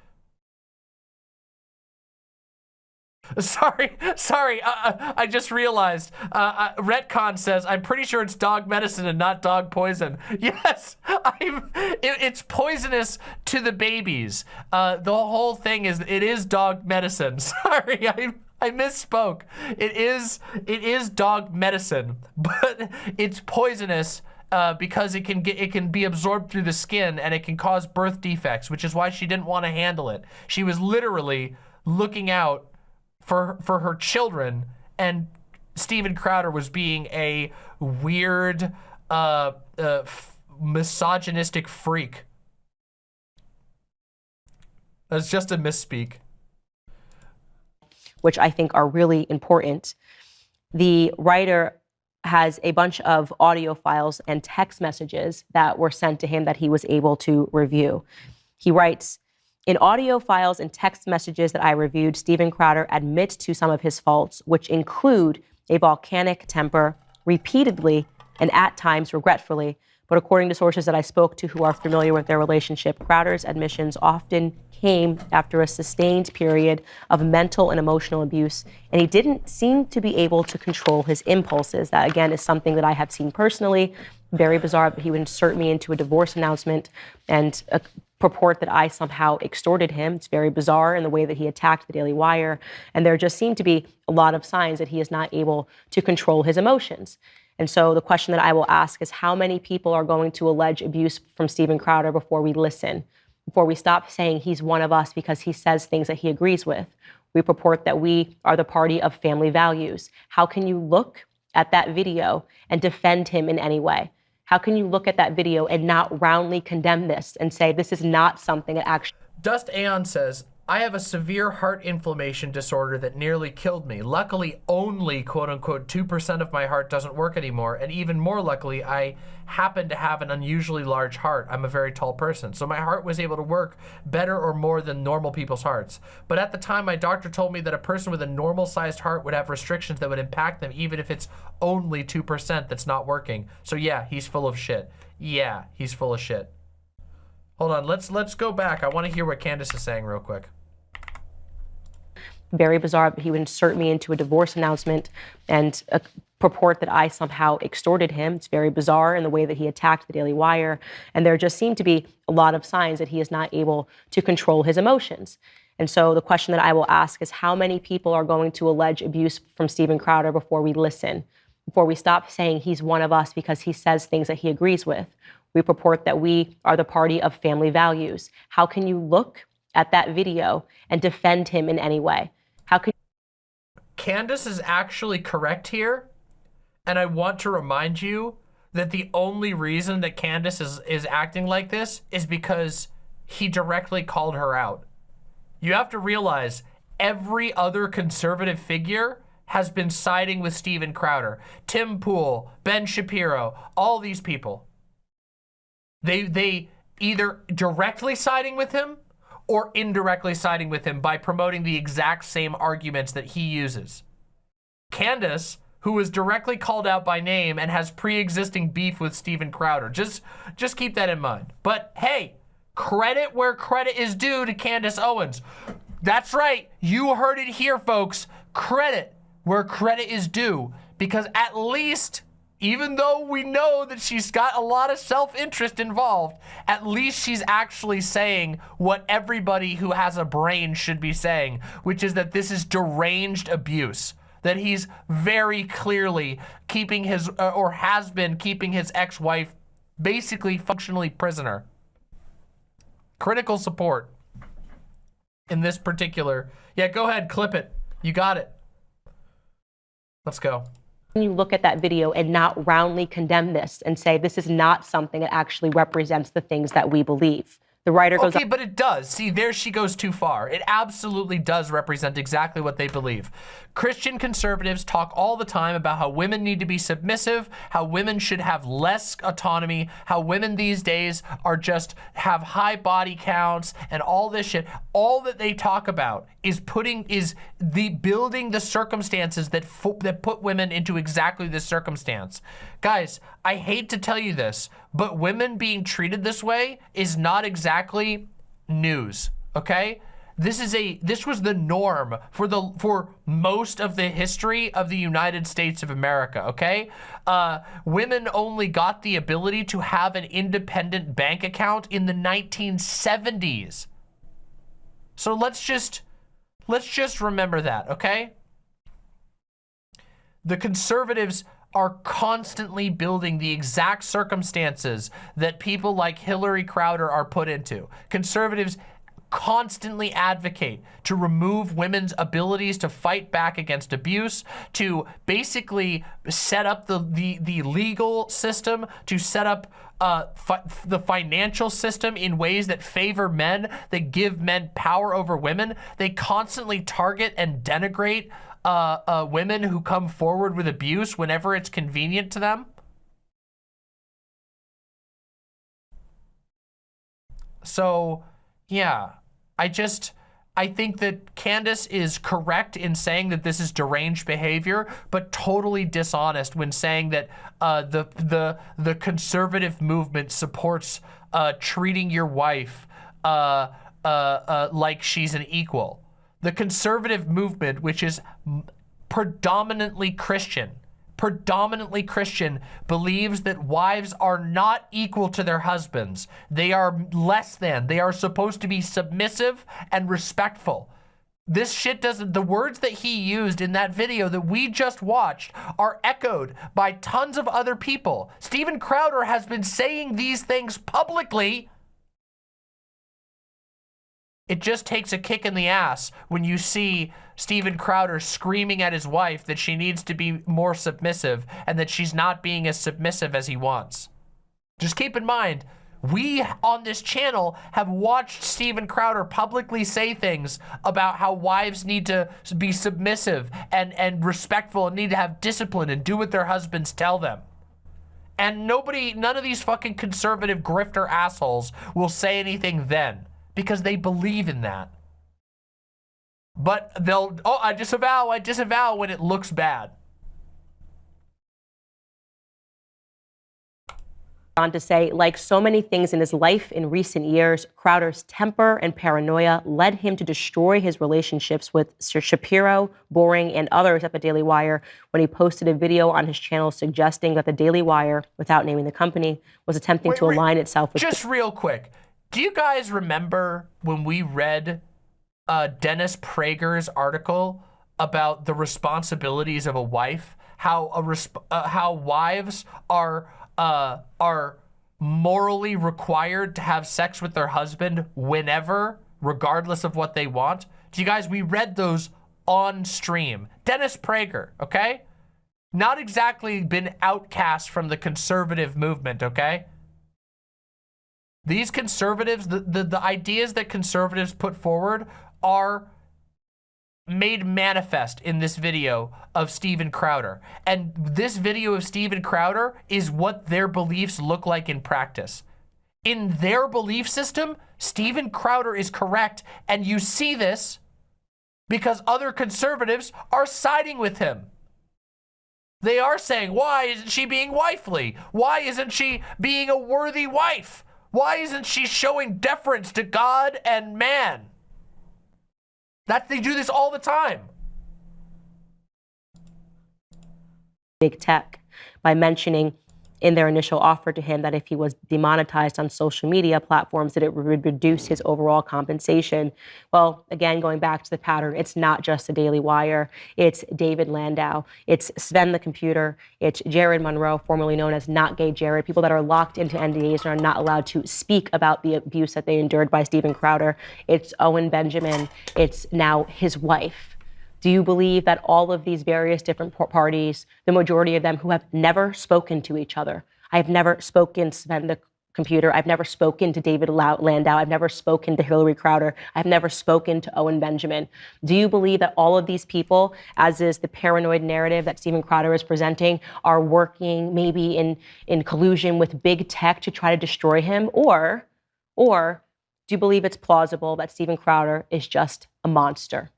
[LAUGHS] Sorry, sorry. Uh, uh, I just realized. Uh, uh, Retcon says, I'm pretty sure it's dog medicine and not dog poison. [LAUGHS] Yes, it, it's poisonous to the babies. Uh, the whole thing is, it is dog medicine. [LAUGHS] Sorry, I, I misspoke. It is, it is dog medicine, but it's poisonous uh, because it can get it can be absorbed through the skin and it can cause birth defects, which is why she didn't want to handle it. She was literally looking out for for her children, and Steven Crowder was being a weird, uh, uh, misogynistic freak. That's just a misspeak. Which I think are really important. The writer has a bunch of audio files and text messages that were sent to him that he was able to review. He writes, in audio files and text messages that I reviewed, Steven Crowder admits to some of his faults, which include a volcanic temper, repeatedly and at times regretfully. But according to sources that I spoke to who are familiar with their relationship, Crowder's admissions often came after a sustained period of mental and emotional abuse, and he didn't seem to be able to control his impulses. That, again, is something that I have seen personally. Very bizarre, he would insert me into a divorce announcement and uh, purport that I somehow extorted him. It's very bizarre in the way that he attacked the Daily Wire. And there just seem to be a lot of signs that he is not able to control his emotions. And so the question that I will ask is how many people are going to allege abuse from Steven Crowder before we listen? before we stop saying he's one of us because he says things that he agrees with. We purport that we are the party of family values. How can you look at that video and defend him in any way? How can you look at that video and not roundly condemn this and say this is not something that actually. Dust Aeon says, I have a severe heart inflammation disorder that nearly killed me. Luckily, only quote unquote 2% of my heart doesn't work anymore. And even more luckily, I happen to have an unusually large heart. I'm a very tall person. So my heart was able to work better or more than normal people's hearts. But at the time, my doctor told me that a person with a normal sized heart would have restrictions that would impact them, even if it's only 2% that's not working. So yeah, he's full of shit. Yeah, he's full of shit. Hold on, let's let's go back. I want to hear what Candace is saying real quick very bizarre, he would insert me into a divorce announcement and uh, purport that I somehow extorted him. It's very bizarre in the way that he attacked the Daily Wire. And there just seem to be a lot of signs that he is not able to control his emotions. And so the question that I will ask is how many people are going to allege abuse from Steven Crowder before we listen, before we stop saying he's one of us because he says things that he agrees with? We purport that we are the party of family values. How can you look at that video and defend him in any way? How can Candace is actually correct here. And I want to remind you that the only reason that Candace is, is acting like this is because he directly called her out. You have to realize every other conservative figure has been siding with Steven Crowder, Tim Pool, Ben Shapiro, all these people. They, they either directly siding with him or indirectly siding with him by promoting the exact same arguments that he uses. Candace, who was directly called out by name and has pre-existing beef with Steven Crowder. Just, just keep that in mind. But hey, credit where credit is due to Candace Owens. That's right, you heard it here, folks. Credit where credit is due because at least even though we know that she's got a lot of self-interest involved, at least she's actually saying what everybody who has a brain should be saying, which is that this is deranged abuse. That he's very clearly keeping his, uh, or has been keeping his ex-wife basically functionally prisoner. Critical support in this particular. Yeah, go ahead, clip it. You got it. Let's go you look at that video and not roundly condemn this and say this is not something that actually represents the things that we believe. The writer goes. Okay, but it does. See, there she goes too far. It absolutely does represent exactly what they believe. Christian conservatives talk all the time about how women need to be submissive, how women should have less autonomy, how women these days are just have high body counts and all this shit. All that they talk about is putting is the building the circumstances that that put women into exactly this circumstance. Guys, I hate to tell you this, but women being treated this way is not exactly news, okay? This is a this was the norm for the for most of the history of the United States of America, okay? Uh, women only got the ability to have an independent bank account in the 1970s. So let's just let's just remember that, okay? The conservatives are constantly building the exact circumstances that people like Hillary Crowder are put into. Conservatives constantly advocate to remove women's abilities to fight back against abuse, to basically set up the, the, the legal system, to set up uh, fi the financial system in ways that favor men, that give men power over women. They constantly target and denigrate uh, uh, women who come forward with abuse whenever it's convenient to them. So, yeah, I just, I think that Candace is correct in saying that this is deranged behavior, but totally dishonest when saying that uh, the the the conservative movement supports uh, treating your wife uh, uh, uh like she's an equal. The conservative movement, which is predominantly Christian, predominantly Christian, believes that wives are not equal to their husbands. They are less than. They are supposed to be submissive and respectful. This shit doesn't, the words that he used in that video that we just watched are echoed by tons of other people. Steven Crowder has been saying these things publicly it just takes a kick in the ass when you see Steven Crowder screaming at his wife that she needs to be more submissive and that she's not being as submissive as he wants. Just keep in mind, we on this channel have watched Steven Crowder publicly say things about how wives need to be submissive and, and respectful and need to have discipline and do what their husbands tell them. And nobody, none of these fucking conservative grifter assholes will say anything then because they believe in that. But they'll, oh, I disavow, I disavow when it looks bad. on to say, like so many things in his life in recent years, Crowder's temper and paranoia led him to destroy his relationships with Sir Shapiro, Boreing, and others at the Daily Wire when he posted a video on his channel suggesting that the Daily Wire, without naming the company, was attempting wait, to align itself with. Just real quick, do you guys remember when we read uh, Dennis Prager's article about the responsibilities of a wife? How a uh, how wives are uh, are morally required to have sex with their husband whenever, regardless of what they want. Do you guys? We read those on stream. Dennis Prager, okay? Not exactly been outcast from the conservative movement, okay? These conservatives, the, the, the ideas that conservatives put forward are made manifest in this video of Steven Crowder. And this video of Steven Crowder is what their beliefs look like in practice. In their belief system, Steven Crowder is correct. And you see this because other conservatives are siding with him. They are saying, why isn't she being wifely? Why isn't she being a worthy wife? Why isn't she showing deference to God and man? That they do this all the time. Big tech by mentioning in their initial offer to him that if he was demonetized on social media platforms, that it would reduce his overall compensation. Well, again, going back to the pattern, it's not just the Daily Wire. It's David Landau. It's Sven the Computer. It's Jared Monroe, formerly known as Not Gay Jared, people that are locked into NDAs and are not allowed to speak about the abuse that they endured by steven Crowder. It's Owen Benjamin. It's now his wife. Do you believe that all of these various different parties, the majority of them who have never spoken to each other, I have never spoken to the computer, I've never spoken to David Landau, I've never spoken to Hillary Crowder, I've never spoken to Owen Benjamin. Do you believe that all of these people, as is the paranoid narrative that Steven Crowder is presenting, are working maybe in, in collusion with big tech to try to destroy him? Or, or do you believe it's plausible that Steven Crowder is just a monster?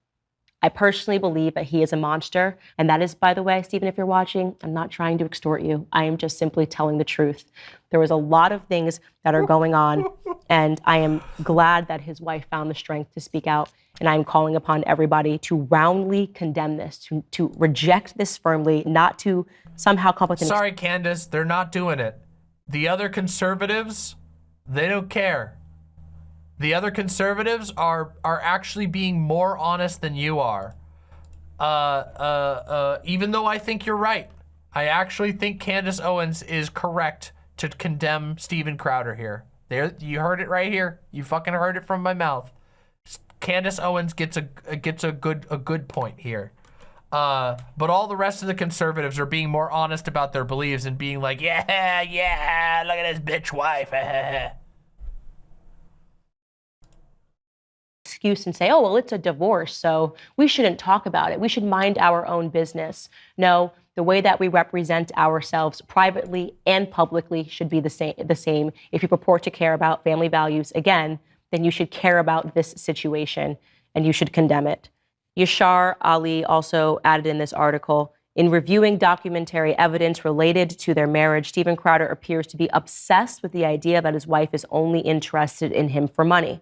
I personally believe that he is a monster. And that is, by the way, Steven, if you're watching, I'm not trying to extort you. I am just simply telling the truth. There was a lot of things that are going on. [LAUGHS] And I am glad that his wife found the strength to speak out. And I'm calling upon everybody to roundly condemn this, to, to reject this firmly, not to somehow come up with Sorry, Candace, they're not doing it. The other conservatives, they don't care. The other conservatives are are actually being more honest than you are. Uh, uh, uh, even though I think you're right. I actually think Candace Owens is correct to condemn Steven Crowder here. There, you heard it right here. You fucking heard it from my mouth. Candace Owens gets a gets a good a good point here. Uh, but all the rest of the conservatives are being more honest about their beliefs and being like, yeah, yeah, look at his bitch wife. [LAUGHS] excuse and say, oh, well, it's a divorce, so we shouldn't talk about it. We should mind our own business. No, the way that we represent ourselves privately and publicly should be the same. The same. If you purport to care about family values, again, then you should care about this situation and you should condemn it. Yashar Ali also added in this article in reviewing documentary evidence related to their marriage, Steven Crowder appears to be obsessed with the idea that his wife is only interested in him for money.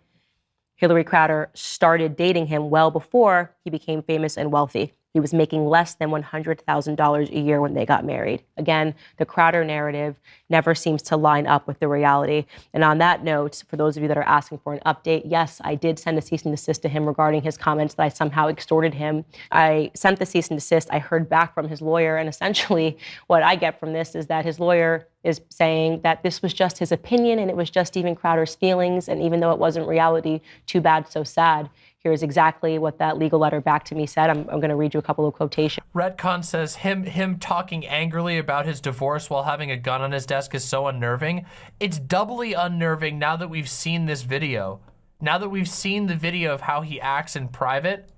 Hillary Crowder started dating him well before he became famous and wealthy. He was making less than $100,000 a year when they got married. Again, the Crowder narrative never seems to line up with the reality. And on that note, for those of you that are asking for an update, yes, I did send a cease and desist to him regarding his comments that I somehow extorted him. I sent the cease and desist. I heard back from his lawyer. And essentially, [LAUGHS] what I get from this is that his lawyer is saying that this was just his opinion and it was just Steven Crowder's feelings. And even though it wasn't reality, too bad, so sad. Here's exactly what that legal letter back to me said. I'm, I'm going to read you a couple of quotations. Retcon says him him talking angrily about his divorce while having a gun on his desk is so unnerving. It's doubly unnerving now that we've seen this video. Now that we've seen the video of how he acts in private,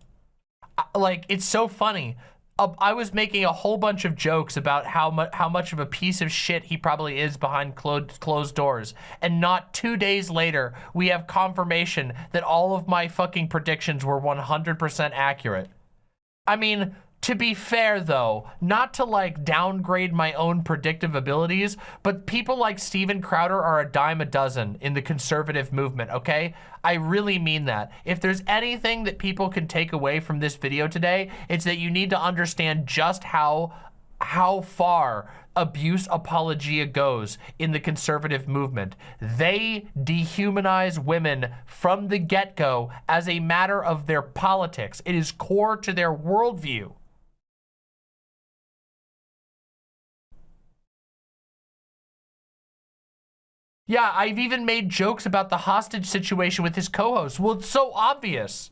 like it's so funny. I was making a whole bunch of jokes about how much how much of a piece of shit he probably is behind closed closed doors. And not two days later, we have confirmation that all of my fucking predictions were 100% accurate. I mean, to be fair though, not to like downgrade my own predictive abilities, but people like Steven Crowder are a dime a dozen in the conservative movement, okay? I really mean that. If there's anything that people can take away from this video today, it's that you need to understand just how how far abuse apologia goes in the conservative movement. They dehumanize women from the get-go as a matter of their politics. It is core to their worldview. Yeah, I've even made jokes about the hostage situation with his co-host. Well, it's so obvious.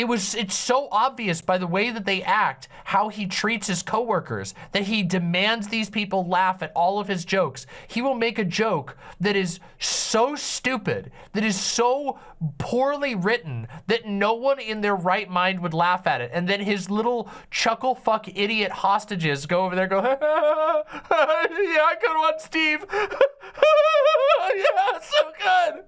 It was, it's so obvious by the way that they act, how he treats his coworkers, that he demands these people laugh at all of his jokes. He will make a joke that is so stupid, that is so poorly written, that no one in their right mind would laugh at it. And then his little chuckle fuck idiot hostages go over there go, [LAUGHS] yeah, good one, Steve. [LAUGHS] yeah, so good.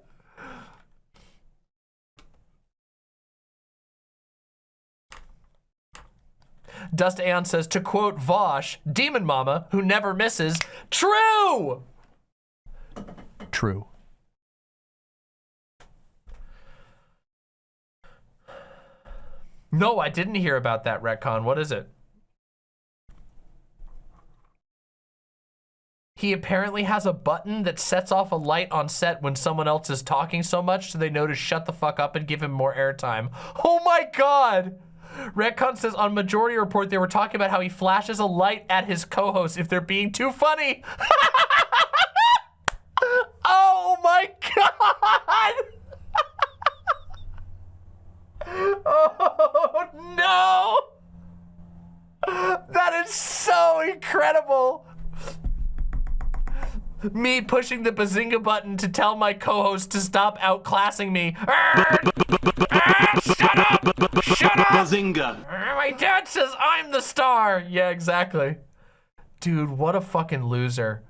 Dust Aeon says, to quote Vosh, Demon Mama, who never misses, true! True. No, I didn't hear about that retcon. What is it? He apparently has a button that sets off a light on set when someone else is talking so much so they know to shut the fuck up and give him more airtime. Oh my god! Retcon says on Majority Report, they were talking about how he flashes a light at his co-host if they're being too funny. [LAUGHS] oh my God. [LAUGHS] oh no. That is so incredible me pushing the bazinga button to tell my co-host to stop outclassing me. [LAUGHS] Ah, shut up! Shut up! Bazinga! My dad says I'm the star! Yeah, exactly. Dude, what a fucking loser.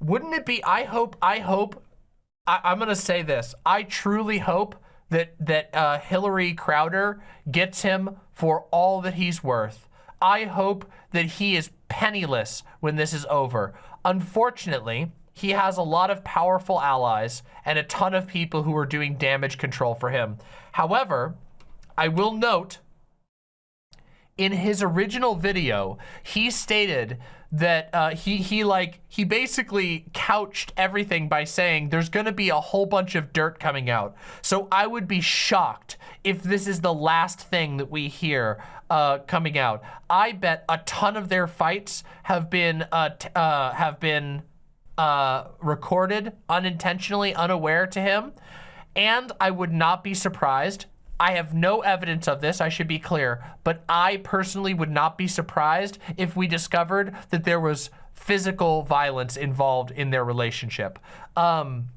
Wouldn't it be, I hope, I hope, I, I'm gonna say this. I truly hope that, that uh, Hillary Crowder gets him for all that he's worth. I hope that he is penniless when this is over. Unfortunately, he has a lot of powerful allies and a ton of people who are doing damage control for him. However, I will note, in his original video, he stated that uh, he he like he basically couched everything by saying there's going to be a whole bunch of dirt coming out. So I would be shocked if this is the last thing that we hear uh, coming out. I bet a ton of their fights have been uh, uh have been uh, recorded unintentionally, unaware to him. And I would not be surprised I have no evidence of this, I should be clear, but I personally would not be surprised if we discovered that there was physical violence involved in their relationship. Um,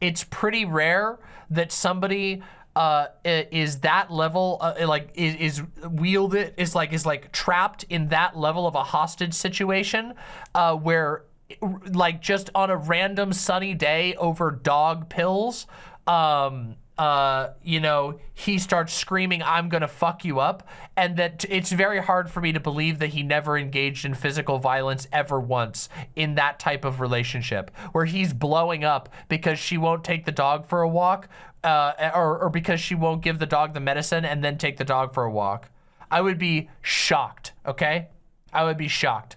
it's pretty rare that somebody uh, is that level, uh, like is, is wielded, is like, is like trapped in that level of a hostage situation uh, where like just on a random sunny day over dog pills, um, uh, you know, he starts screaming, I'm gonna fuck you up. And that it's very hard for me to believe that he never engaged in physical violence ever once in that type of relationship where he's blowing up because she won't take the dog for a walk uh, or, or because she won't give the dog the medicine and then take the dog for a walk. I would be shocked, okay? I would be shocked.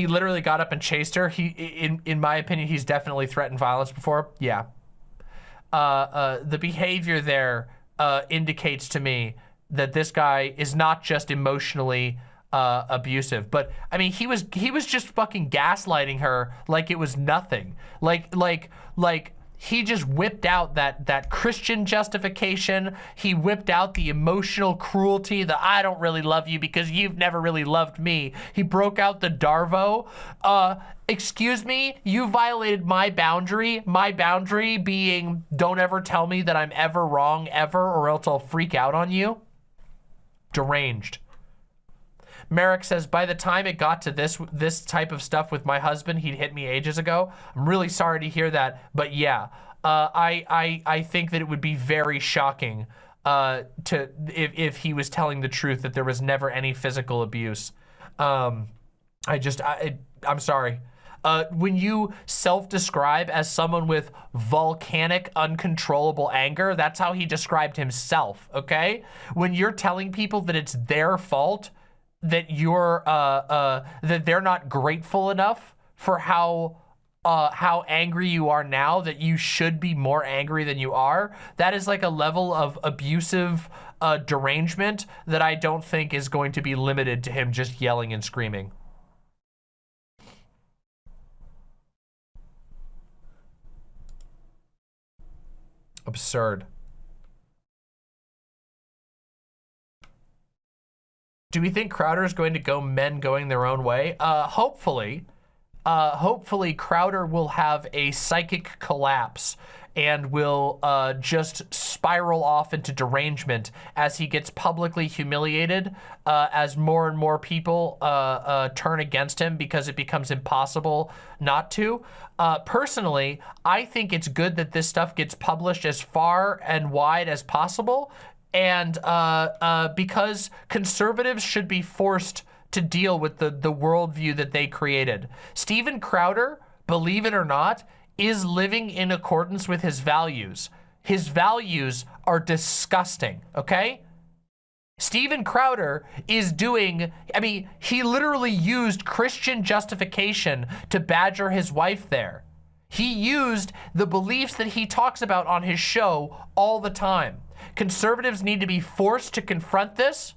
He literally got up and chased her. He, in in my opinion, he's definitely threatened violence before. Yeah. Uh, uh, the behavior there uh, indicates to me that this guy is not just emotionally uh, abusive, but I mean, he was he was just fucking gaslighting her like it was nothing. Like like like he just whipped out that that Christian justification. He whipped out the emotional cruelty, the I don't really love you because you've never really loved me. He broke out the Darvo. Uh, excuse me, you violated my boundary. My boundary being don't ever tell me that I'm ever wrong ever or else I'll freak out on you. Deranged. Merrick says, by the time it got to this this type of stuff with my husband, he'd hit me ages ago. I'm really sorry to hear that, but yeah, uh, I, I, I think that it would be very shocking uh, to if, if he was telling the truth that there was never any physical abuse. Um, I just, I, I'm sorry. Uh, when you self-describe as someone with volcanic, uncontrollable anger, that's how he described himself, okay? When you're telling people that it's their fault, that you're uh, uh, that they're not grateful enough for how uh, how angry you are now that you should be more angry than you are. That is like a level of abusive uh, derangement that I don't think is going to be limited to him just yelling and screaming. Absurd. Do we think Crowder is going to go men going their own way? Uh, hopefully. Uh, hopefully Crowder will have a psychic collapse and will uh, just spiral off into derangement as he gets publicly humiliated uh, as more and more people uh, uh turn against him because it becomes impossible not to. Uh, personally, I think it's good that this stuff gets published as far and wide as possible and uh, uh, because conservatives should be forced to deal with the, the worldview that they created. Steven Crowder, believe it or not, is living in accordance with his values. His values are disgusting, okay? Steven Crowder is doing, I mean, he literally used Christian justification to badger his wife there. He used the beliefs that he talks about on his show all the time. Conservatives need to be forced to confront this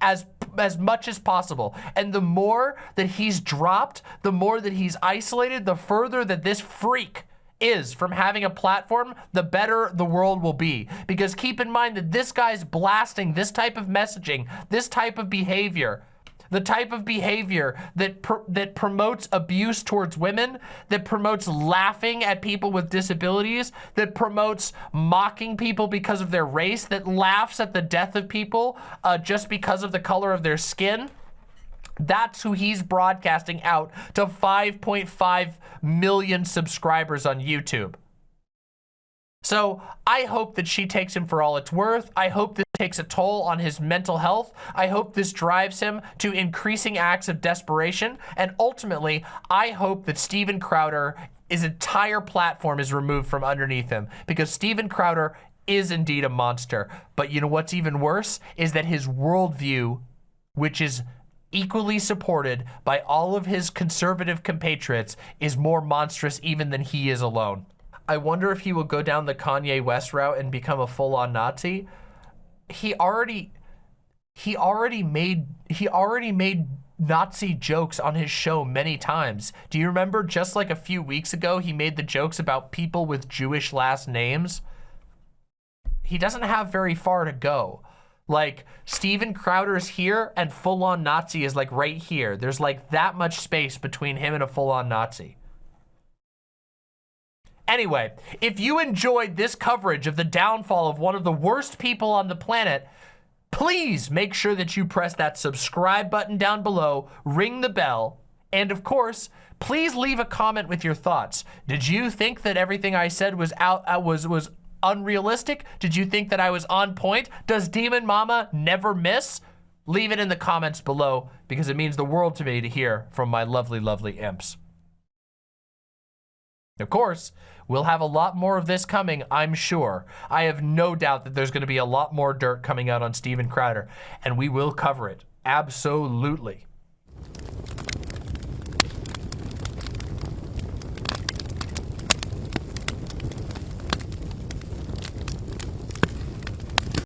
as as much as possible. And the more that he's dropped, the more that he's isolated, the further that this freak is from having a platform, the better the world will be. Because keep in mind that this guy's blasting this type of messaging, this type of behavior the type of behavior that pr that promotes abuse towards women, that promotes laughing at people with disabilities, that promotes mocking people because of their race, that laughs at the death of people uh, just because of the color of their skin. That's who he's broadcasting out to 5.5 million subscribers on YouTube. So I hope that she takes him for all it's worth. I hope this takes a toll on his mental health. I hope this drives him to increasing acts of desperation. And ultimately, I hope that Steven Crowder, his entire platform is removed from underneath him because Steven Crowder is indeed a monster. But you know what's even worse is that his worldview, which is equally supported by all of his conservative compatriots, is more monstrous even than he is alone. I wonder if he will go down the Kanye West route and become a full-on Nazi. He already, he already made, he already made Nazi jokes on his show many times. Do you remember just like a few weeks ago, he made the jokes about people with Jewish last names? He doesn't have very far to go. Like Steven Crowder's here and full-on Nazi is like right here. There's like that much space between him and a full-on Nazi. Anyway, if you enjoyed this coverage of the downfall of one of the worst people on the planet, please make sure that you press that subscribe button down below, ring the bell, and of course, please leave a comment with your thoughts. Did you think that everything I said was out uh, was was unrealistic? Did you think that I was on point? Does Demon Mama never miss? Leave it in the comments below because it means the world to me to hear from my lovely, lovely imps. Of course, We'll have a lot more of this coming, I'm sure. I have no doubt that there's going to be a lot more dirt coming out on Steven Crowder, and we will cover it. Absolutely.